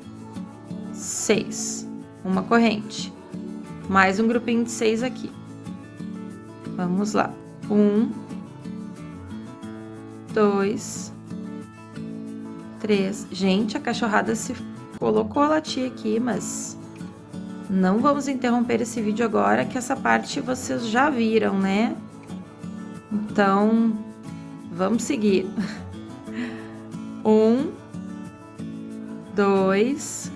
seis. Uma corrente. Mais um grupinho de seis aqui. Vamos lá. Um, dois, três. Gente, a cachorrada se colocou a latir aqui, mas não vamos interromper esse vídeo agora, que essa parte vocês já viram, né? Então, vamos seguir. Um, dois,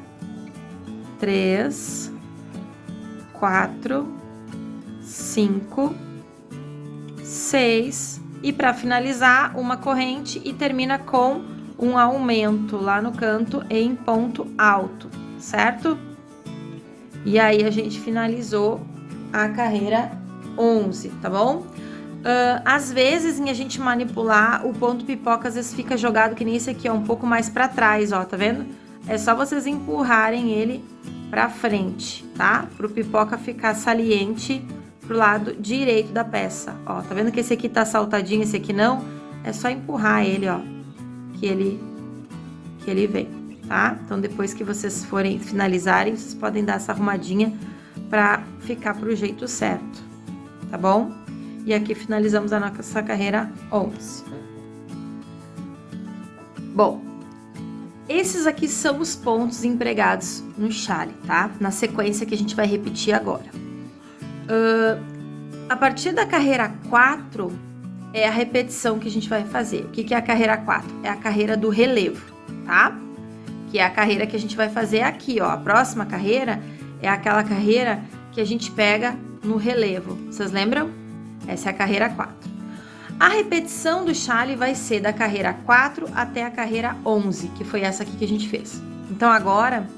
três, quatro, cinco, seis e para finalizar, uma corrente e termina com um aumento lá no canto em ponto alto, certo? E aí a gente finalizou a carreira 11, tá bom? Uh, às vezes, em a gente manipular, o ponto pipoca às vezes fica jogado que nem esse aqui, ó, um pouco mais para trás, ó, tá vendo? É só vocês empurrarem ele pra frente, tá? Pro pipoca ficar saliente pro lado direito da peça, ó. Tá vendo que esse aqui tá saltadinho, esse aqui não? É só empurrar ele, ó, que ele, que ele vem, tá? Então, depois que vocês forem finalizarem, vocês podem dar essa arrumadinha pra ficar pro jeito certo, tá bom? E aqui finalizamos a nossa carreira 11. Bom, esses aqui são os pontos empregados no chale, tá? Na sequência que a gente vai repetir agora. Uh, a partir da carreira 4, é a repetição que a gente vai fazer. O que, que é a carreira 4? É a carreira do relevo, tá? Que é a carreira que a gente vai fazer aqui, ó. A próxima carreira é aquela carreira que a gente pega no relevo. Vocês lembram? Essa é a carreira 4. A repetição do chale vai ser da carreira 4 até a carreira 11, que foi essa aqui que a gente fez. Então agora,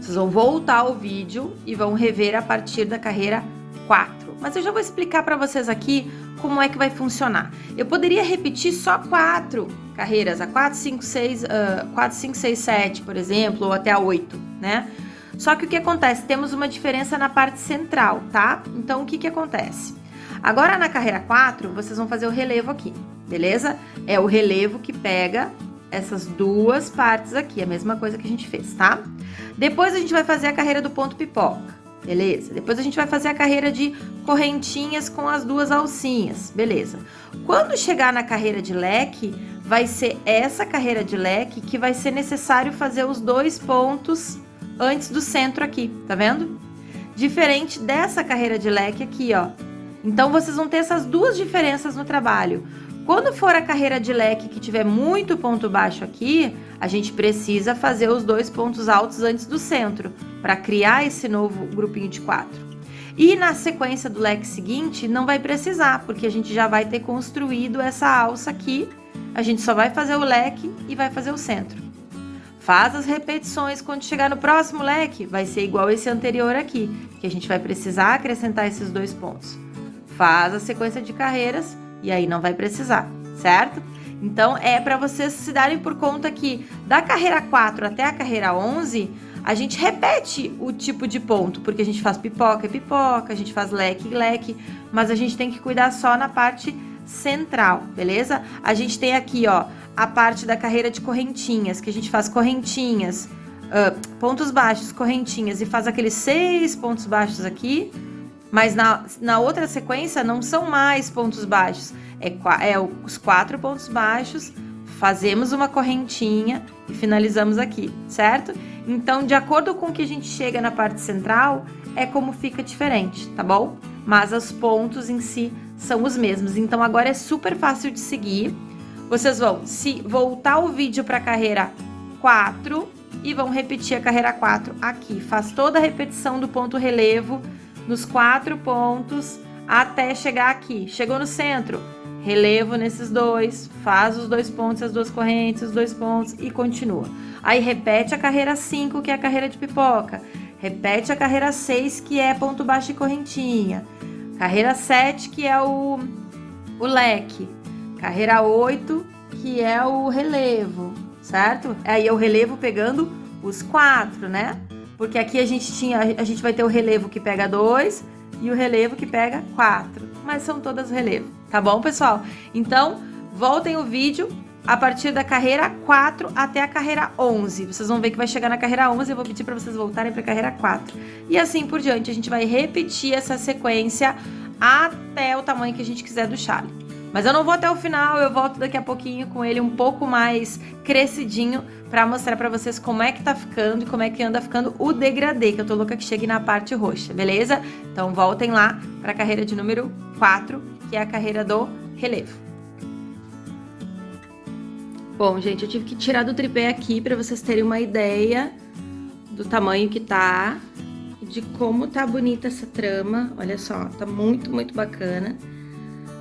vocês vão voltar o vídeo e vão rever a partir da carreira 4. Mas eu já vou explicar para vocês aqui como é que vai funcionar. Eu poderia repetir só quatro carreiras, a 4, 5, 6, uh, 4, 5, 6, 7, por exemplo, ou até a 8, né? Só que o que acontece? Temos uma diferença na parte central, tá? Então, o que que acontece? Agora, na carreira 4, vocês vão fazer o relevo aqui, beleza? É o relevo que pega essas duas partes aqui, a mesma coisa que a gente fez, tá? Depois a gente vai fazer a carreira do ponto pipoca, beleza? Depois a gente vai fazer a carreira de correntinhas com as duas alcinhas, beleza? Quando chegar na carreira de leque, vai ser essa carreira de leque que vai ser necessário fazer os dois pontos antes do centro aqui, tá vendo? Diferente dessa carreira de leque aqui, ó, então, vocês vão ter essas duas diferenças no trabalho. Quando for a carreira de leque que tiver muito ponto baixo aqui, a gente precisa fazer os dois pontos altos antes do centro, para criar esse novo grupinho de quatro. E na sequência do leque seguinte, não vai precisar, porque a gente já vai ter construído essa alça aqui. A gente só vai fazer o leque e vai fazer o centro. Faz as repetições, quando chegar no próximo leque, vai ser igual esse anterior aqui, que a gente vai precisar acrescentar esses dois pontos faz a sequência de carreiras e aí não vai precisar, certo? Então, é para vocês se darem por conta que da carreira 4 até a carreira 11, a gente repete o tipo de ponto, porque a gente faz pipoca e pipoca, a gente faz leque e leque, mas a gente tem que cuidar só na parte central, beleza? A gente tem aqui, ó, a parte da carreira de correntinhas, que a gente faz correntinhas, uh, pontos baixos, correntinhas, e faz aqueles seis pontos baixos aqui, mas na, na outra sequência não são mais pontos baixos, é, é os quatro pontos baixos, fazemos uma correntinha e finalizamos aqui, certo? Então, de acordo com que a gente chega na parte central, é como fica diferente, tá bom? Mas os pontos em si são os mesmos. Então, agora é super fácil de seguir. Vocês vão se voltar o vídeo para a carreira 4 e vão repetir a carreira 4 aqui. Faz toda a repetição do ponto relevo nos quatro pontos até chegar aqui. Chegou no centro, relevo nesses dois, faz os dois pontos, as duas correntes, os dois pontos e continua. Aí repete a carreira 5, que é a carreira de pipoca. Repete a carreira 6, que é ponto baixo e correntinha. Carreira 7, que é o, o leque. Carreira 8, que é o relevo, certo? Aí é o relevo pegando os quatro, né? Porque aqui a gente tinha, a gente vai ter o relevo que pega 2 e o relevo que pega 4. Mas são todas relevo, tá bom, pessoal? Então, voltem o vídeo a partir da carreira 4 até a carreira 11. Vocês vão ver que vai chegar na carreira 11, eu vou pedir para vocês voltarem para a carreira 4. E assim por diante, a gente vai repetir essa sequência até o tamanho que a gente quiser do chale. Mas eu não vou até o final, eu volto daqui a pouquinho com ele um pouco mais crescidinho para mostrar para vocês como é que tá ficando e como é que anda ficando o degradê, que eu tô louca que chegue na parte roxa, beleza? Então voltem lá para a carreira de número 4, que é a carreira do relevo. Bom, gente, eu tive que tirar do tripé aqui para vocês terem uma ideia do tamanho que tá, de como tá bonita essa trama. Olha só, tá muito, muito bacana.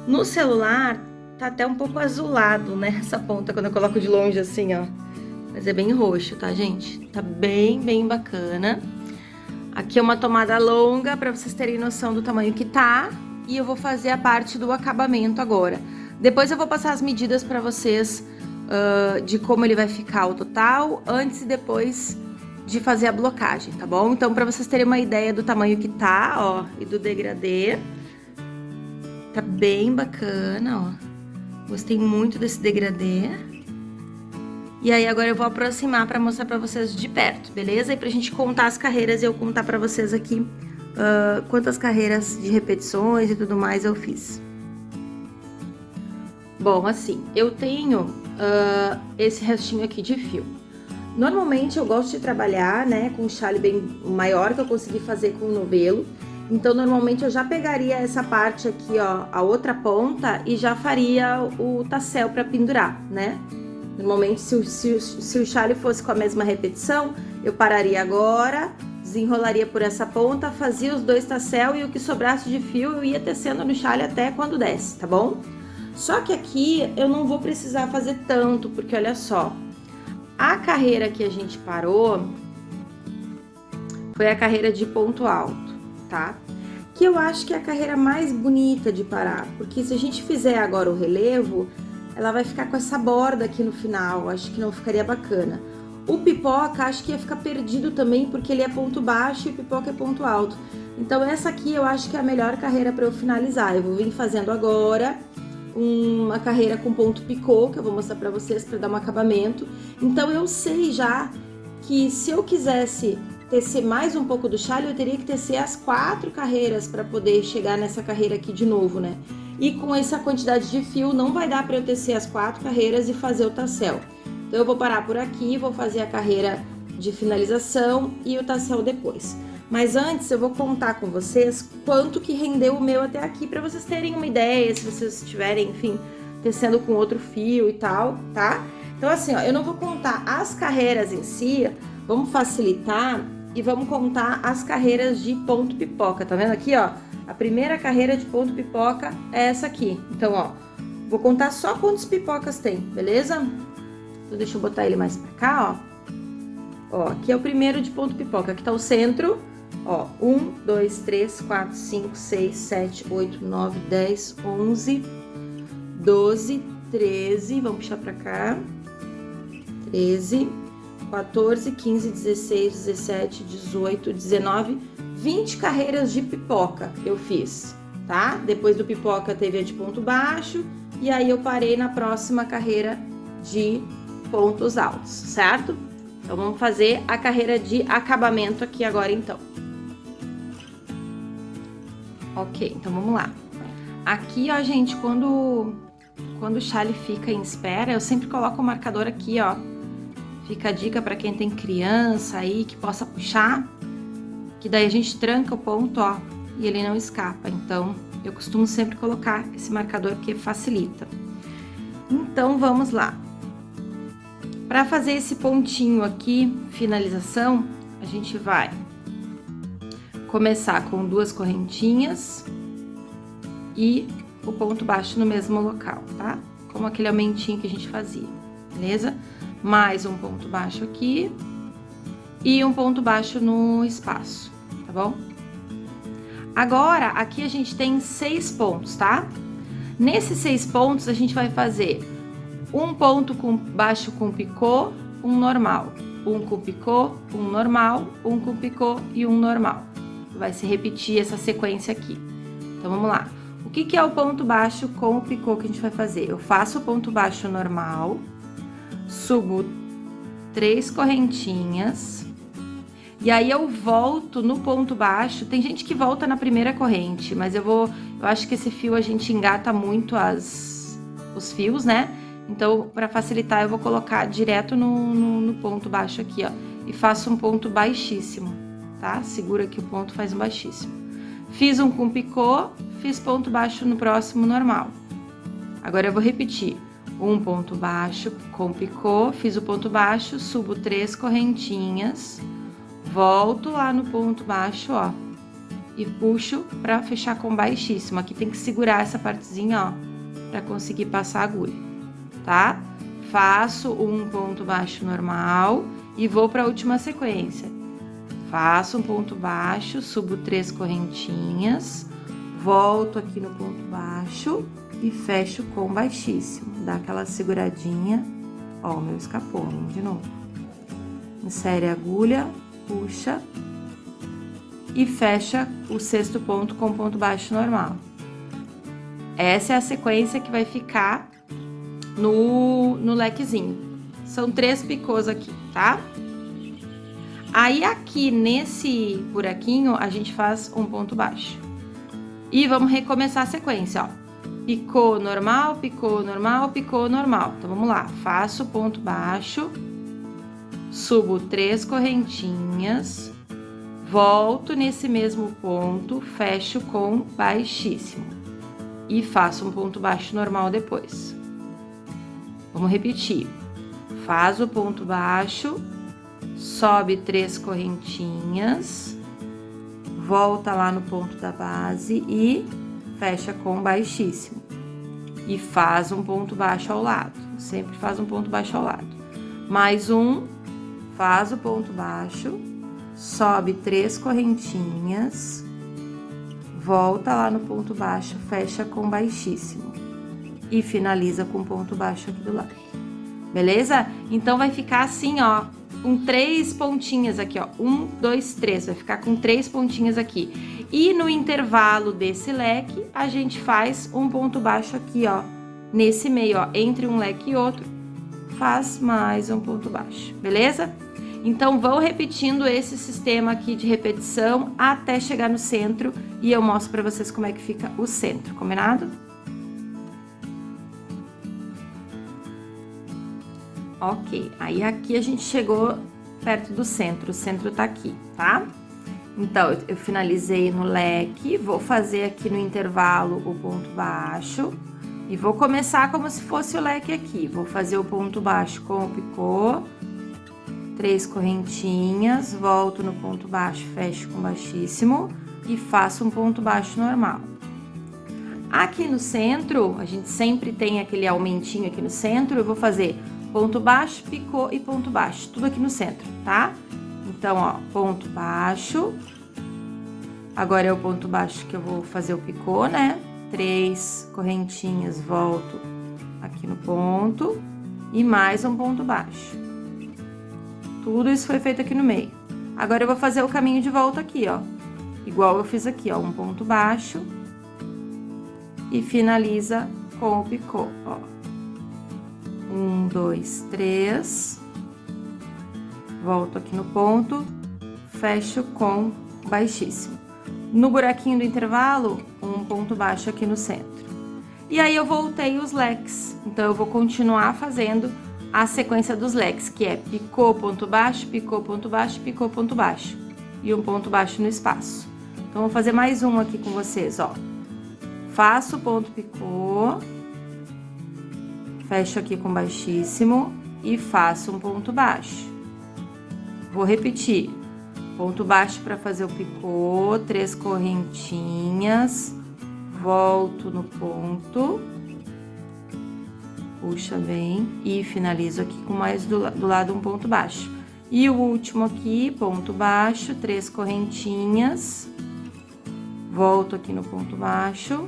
No celular, tá até um pouco azulado, né? Essa ponta, quando eu coloco de longe assim, ó. Mas é bem roxo, tá, gente? Tá bem, bem bacana. Aqui é uma tomada longa, pra vocês terem noção do tamanho que tá. E eu vou fazer a parte do acabamento agora. Depois eu vou passar as medidas pra vocês uh, de como ele vai ficar o total, antes e depois de fazer a blocagem, tá bom? Então, para vocês terem uma ideia do tamanho que tá, ó, e do degradê, tá bem bacana, ó. Gostei muito desse degradê. E aí, agora eu vou aproximar para mostrar para vocês de perto, beleza? E pra gente contar as carreiras e eu contar para vocês aqui uh, quantas carreiras de repetições e tudo mais eu fiz. Bom, assim, eu tenho uh, esse restinho aqui de fio. Normalmente eu gosto de trabalhar, né, com um chale bem maior que eu consegui fazer com o novelo. Então, normalmente eu já pegaria essa parte aqui, ó, a outra ponta e já faria o tassel para pendurar, né? Normalmente, se o, se, se o chale fosse com a mesma repetição, eu pararia agora, desenrolaria por essa ponta, fazia os dois tassel e o que sobrasse de fio eu ia tecendo no chale até quando desce, tá bom? Só que aqui eu não vou precisar fazer tanto, porque olha só, a carreira que a gente parou foi a carreira de ponto alto, tá? Que eu acho que é a carreira mais bonita de parar, porque se a gente fizer agora o relevo, ela vai ficar com essa borda aqui no final, acho que não ficaria bacana. O pipoca acho que ia ficar perdido também, porque ele é ponto baixo e o pipoca é ponto alto. Então essa aqui eu acho que é a melhor carreira para eu finalizar. Eu vou vir fazendo agora uma carreira com ponto picô, que eu vou mostrar para vocês para dar um acabamento. Então eu sei já que se eu quisesse tecer mais um pouco do chale, eu teria que tecer as quatro carreiras para poder chegar nessa carreira aqui de novo, né? E com essa quantidade de fio, não vai dar para eu tecer as quatro carreiras e fazer o tassel. Então eu vou parar por aqui, vou fazer a carreira de finalização e o tassel depois. Mas antes eu vou contar com vocês quanto que rendeu o meu até aqui, para vocês terem uma ideia, se vocês estiverem, enfim, tecendo com outro fio e tal, tá? Então assim, ó, eu não vou contar as carreiras em si, vamos facilitar e vamos contar as carreiras de ponto pipoca, tá vendo aqui, ó? A primeira carreira de ponto pipoca é essa aqui. Então, ó, vou contar só quantos pipocas tem, beleza? Então, deixa eu botar ele mais pra cá, ó. Ó, aqui é o primeiro de ponto pipoca, aqui tá o centro, Ó, 1, 2, 3, 4, 5, 6, 7, 8, 9, 10, 11, 12, 13, vamos puxar pra cá, 13, 14, 15, 16, 17, 18, 19, 20 carreiras de pipoca eu fiz, tá? Depois do pipoca teve a de ponto baixo, e aí eu parei na próxima carreira de pontos altos, certo? Então, vamos fazer a carreira de acabamento aqui agora, então. Ok, então vamos lá. Aqui, ó, gente, quando, quando o chale fica em espera, eu sempre coloco o marcador aqui, ó. Fica a dica para quem tem criança aí, que possa puxar, que daí a gente tranca o ponto, ó, e ele não escapa. Então, eu costumo sempre colocar esse marcador que facilita. Então, vamos lá. Para fazer esse pontinho aqui, finalização, a gente vai começar com duas correntinhas e o ponto baixo no mesmo local, tá? Como aquele aumentinho que a gente fazia, beleza? Mais um ponto baixo aqui e um ponto baixo no espaço, tá bom? Agora, aqui a gente tem seis pontos, tá? Nesses seis pontos, a gente vai fazer um ponto com baixo com picô, um normal, um com picô, um normal, um com picô e um normal vai se repetir essa sequência aqui. Então, vamos lá. O que, que é o ponto baixo com o picô que a gente vai fazer? Eu faço o ponto baixo normal, subo três correntinhas, e aí eu volto no ponto baixo. Tem gente que volta na primeira corrente, mas eu vou... Eu acho que esse fio a gente engata muito as, os fios, né? Então, para facilitar, eu vou colocar direto no, no, no ponto baixo aqui, ó. E faço um ponto baixíssimo tá? Segura aqui o ponto, faz um baixíssimo. Fiz um com picô, fiz ponto baixo no próximo normal. Agora eu vou repetir. Um ponto baixo com picô, fiz o ponto baixo, subo três correntinhas, volto lá no ponto baixo, ó, e puxo pra fechar com baixíssimo. Aqui tem que segurar essa partezinha, ó, pra conseguir passar a agulha, tá? Faço um ponto baixo normal e vou pra última sequência. Faço um ponto baixo, subo três correntinhas, volto aqui no ponto baixo e fecho com baixíssimo. Dá aquela seguradinha. Ó, meu escapou, de novo. insere a agulha, puxa e fecha o sexto ponto com ponto baixo normal. Essa é a sequência que vai ficar no, no lequezinho. São três picôs aqui, tá? Aí aqui nesse buraquinho a gente faz um ponto baixo. E vamos recomeçar a sequência, ó. Picô normal, picô normal, picô normal. Então vamos lá, faço ponto baixo, subo três correntinhas, volto nesse mesmo ponto, fecho com baixíssimo e faço um ponto baixo normal depois. Vamos repetir. Faz o ponto baixo, sobe três correntinhas, volta lá no ponto da base e fecha com baixíssimo. E faz um ponto baixo ao lado, sempre faz um ponto baixo ao lado. Mais um, faz o ponto baixo, sobe três correntinhas, volta lá no ponto baixo, fecha com baixíssimo e finaliza com ponto baixo aqui do lado. Beleza? Então vai ficar assim, ó, com três pontinhas aqui, ó. Um, dois, três. Vai ficar com três pontinhas aqui. E no intervalo desse leque, a gente faz um ponto baixo aqui, ó. Nesse meio, ó, entre um leque e outro, faz mais um ponto baixo, beleza? Então, vão repetindo esse sistema aqui de repetição até chegar no centro e eu mostro pra vocês como é que fica o centro, combinado? Ok, aí aqui a gente chegou perto do centro, o centro tá aqui, tá? Então, eu finalizei no leque, vou fazer aqui no intervalo o ponto baixo e vou começar como se fosse o leque aqui. Vou fazer o ponto baixo com o picô, três correntinhas, volto no ponto baixo, fecho com baixíssimo e faço um ponto baixo normal. Aqui no centro, a gente sempre tem aquele aumentinho aqui no centro, eu vou fazer ponto baixo, picô e ponto baixo, tudo aqui no centro, tá? Então, ó, ponto baixo. Agora é o ponto baixo que eu vou fazer o picô, né? Três correntinhas, volto aqui no ponto e mais um ponto baixo. Tudo isso foi feito aqui no meio. Agora eu vou fazer o caminho de volta aqui, ó. Igual eu fiz aqui, ó, um ponto baixo e finaliza com o picô, ó. Um, dois, três. Volto aqui no ponto, fecho com baixíssimo. No buraquinho do intervalo, um ponto baixo aqui no centro. E aí eu voltei os leques, então eu vou continuar fazendo a sequência dos leques, que é picô, ponto baixo, picô, ponto baixo, picô, ponto baixo. E um ponto baixo no espaço. Então, vou fazer mais um aqui com vocês, ó. Faço ponto picô, fecho aqui com baixíssimo e faço um ponto baixo. Vou repetir. Ponto baixo para fazer o picô, três correntinhas, volto no ponto, puxa bem e finalizo aqui com mais do, do lado um ponto baixo. E o último aqui, ponto baixo, três correntinhas, volto aqui no ponto baixo,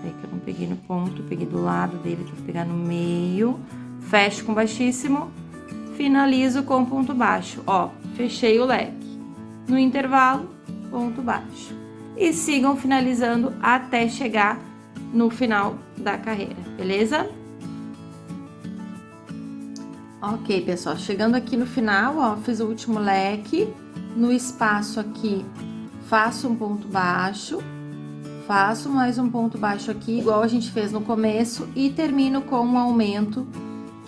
Peraí que eu não peguei no ponto, peguei do lado dele, tem que pegar no meio. Fecho com baixíssimo, finalizo com ponto baixo. Ó, fechei o leque. No intervalo, ponto baixo. E sigam finalizando até chegar no final da carreira, beleza? Ok, pessoal, chegando aqui no final, ó, fiz o último leque. No espaço aqui, faço um ponto baixo Faço mais um ponto baixo aqui, igual a gente fez no começo, e termino com um aumento,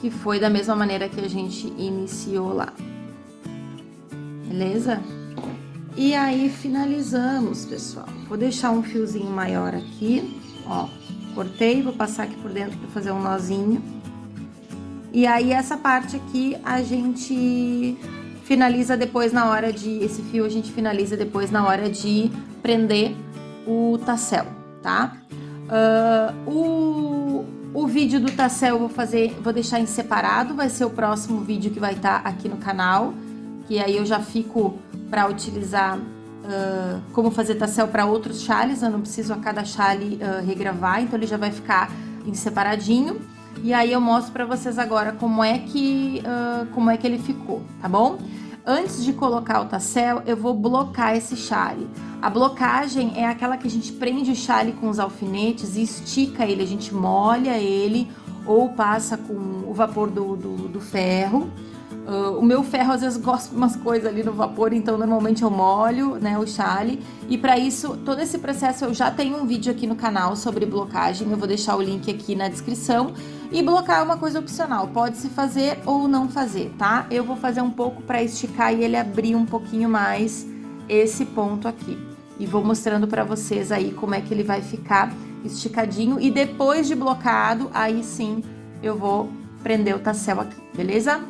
que foi da mesma maneira que a gente iniciou lá. Beleza? E aí, finalizamos, pessoal. Vou deixar um fiozinho maior aqui, ó. Cortei, vou passar aqui por dentro para fazer um nozinho. E aí, essa parte aqui, a gente finaliza depois na hora de... Esse fio a gente finaliza depois na hora de prender o tassel, tá? Uh, o, o vídeo do tassel eu vou fazer, vou deixar em separado, vai ser o próximo vídeo que vai estar tá aqui no canal, que aí eu já fico para utilizar uh, como fazer tassel para outros chales, eu não preciso a cada chale uh, regravar, então ele já vai ficar em separadinho. E aí eu mostro pra vocês agora como é que, uh, como é que ele ficou, tá bom? Antes de colocar o tassel, eu vou blocar esse chale. A blocagem é aquela que a gente prende o chale com os alfinetes e estica ele, a gente molha ele ou passa com o vapor do, do, do ferro. Uh, o meu ferro às vezes gosta de umas coisas ali no vapor, então normalmente eu molho né, o chale. E para isso, todo esse processo eu já tenho um vídeo aqui no canal sobre blocagem, eu vou deixar o link aqui na descrição. E blocar é uma coisa opcional, pode se fazer ou não fazer, tá? Eu vou fazer um pouco para esticar e ele abrir um pouquinho mais esse ponto aqui. E vou mostrando para vocês aí como é que ele vai ficar esticadinho. E depois de blocado, aí sim eu vou prender o tassel aqui, beleza?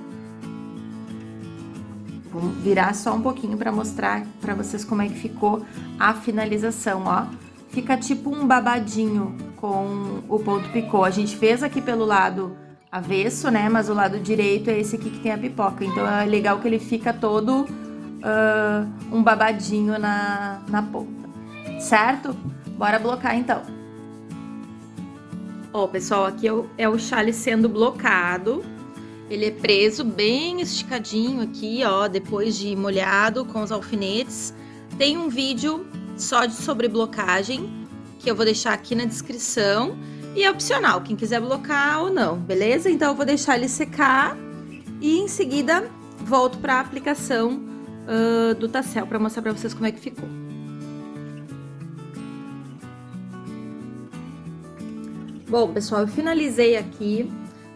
Vou virar só um pouquinho para mostrar para vocês como é que ficou a finalização, ó. Fica tipo um babadinho com o ponto picô. A gente fez aqui pelo lado avesso, né? Mas o lado direito é esse aqui que tem a pipoca. Então é legal que ele fica todo uh, um babadinho na, na ponta, certo? Bora blocar então. Ó, pessoal, aqui é o, é o chale sendo blocado. Ele é preso bem esticadinho aqui, ó, depois de molhado com os alfinetes. Tem um vídeo só de sobre blocagem que eu vou deixar aqui na descrição. E é opcional, quem quiser blocar ou não, beleza? Então, eu vou deixar ele secar e em seguida volto para a aplicação uh, do tassel para mostrar para vocês como é que ficou. Bom, pessoal, eu finalizei aqui.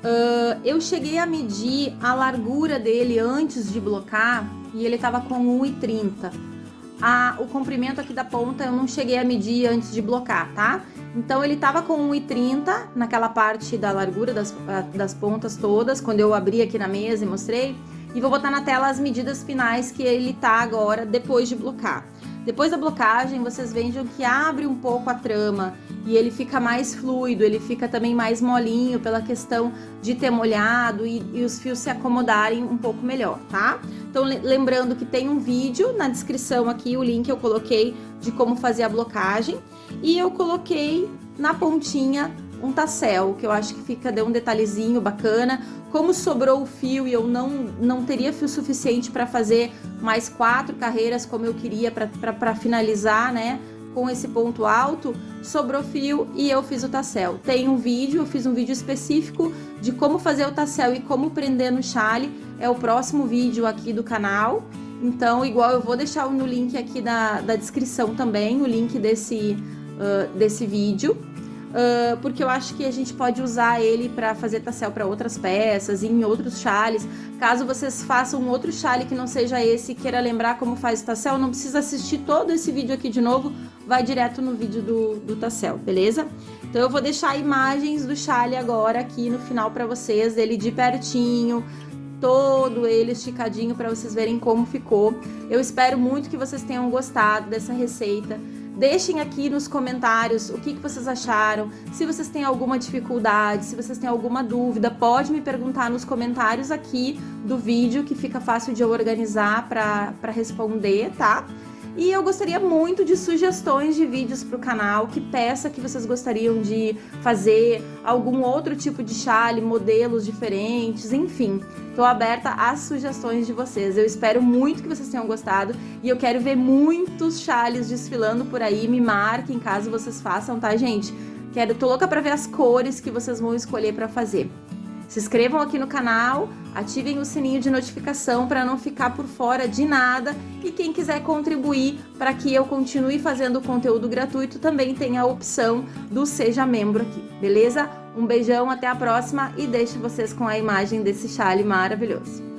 Uh, eu cheguei a medir a largura dele antes de blocar e ele tava com 1,30 a, o comprimento aqui da ponta eu não cheguei a medir antes de blocar, tá? Então ele tava com 1,30 naquela parte da largura das, das pontas todas, quando eu abri aqui na mesa e mostrei. E vou botar na tela as medidas finais que ele tá agora depois de blocar. Depois da blocagem, vocês vejam que abre um pouco a trama e ele fica mais fluido, ele fica também mais molinho pela questão de ter molhado e, e os fios se acomodarem um pouco melhor, tá? Então, lembrando que tem um vídeo na descrição aqui, o link eu coloquei de como fazer a blocagem e eu coloquei na pontinha um tassel, que eu acho que fica, deu um detalhezinho bacana. Como sobrou o fio e eu não, não teria fio suficiente para fazer mais quatro carreiras como eu queria para finalizar, né? Com esse ponto alto, sobrou fio e eu fiz o tassel. Tem um vídeo, eu fiz um vídeo específico de como fazer o tassel e como prender no chale. É o próximo vídeo aqui do canal. Então, igual eu vou deixar no link aqui da, da descrição também, o link desse, uh, desse vídeo uh, porque eu acho que a gente pode usar ele para fazer tassel para outras peças em outros chales. Caso vocês façam um outro chale que não seja esse e queira lembrar como faz o tassel, não precisa assistir todo esse vídeo aqui de novo, vai direto no vídeo do, do tassel, beleza? Então eu vou deixar imagens do chale agora aqui no final para vocês, dele de pertinho, todo ele esticadinho para vocês verem como ficou. Eu espero muito que vocês tenham gostado dessa receita. Deixem aqui nos comentários o que, que vocês acharam, se vocês têm alguma dificuldade, se vocês têm alguma dúvida, pode me perguntar nos comentários aqui do vídeo, que fica fácil de eu organizar para responder, tá? E eu gostaria muito de sugestões de vídeos para o canal, que peça que vocês gostariam de fazer, algum outro tipo de chale, modelos diferentes, enfim. Estou aberta às sugestões de vocês. Eu espero muito que vocês tenham gostado e eu quero ver muitos chales desfilando por aí. Me marquem caso vocês façam, tá, gente? Quero, tô louca para ver as cores que vocês vão escolher para fazer. Se inscrevam aqui no canal, ativem o sininho de notificação para não ficar por fora de nada e quem quiser contribuir para que eu continue fazendo conteúdo gratuito também tem a opção do Seja Membro aqui, beleza? Um beijão, até a próxima e deixo vocês com a imagem desse chale maravilhoso.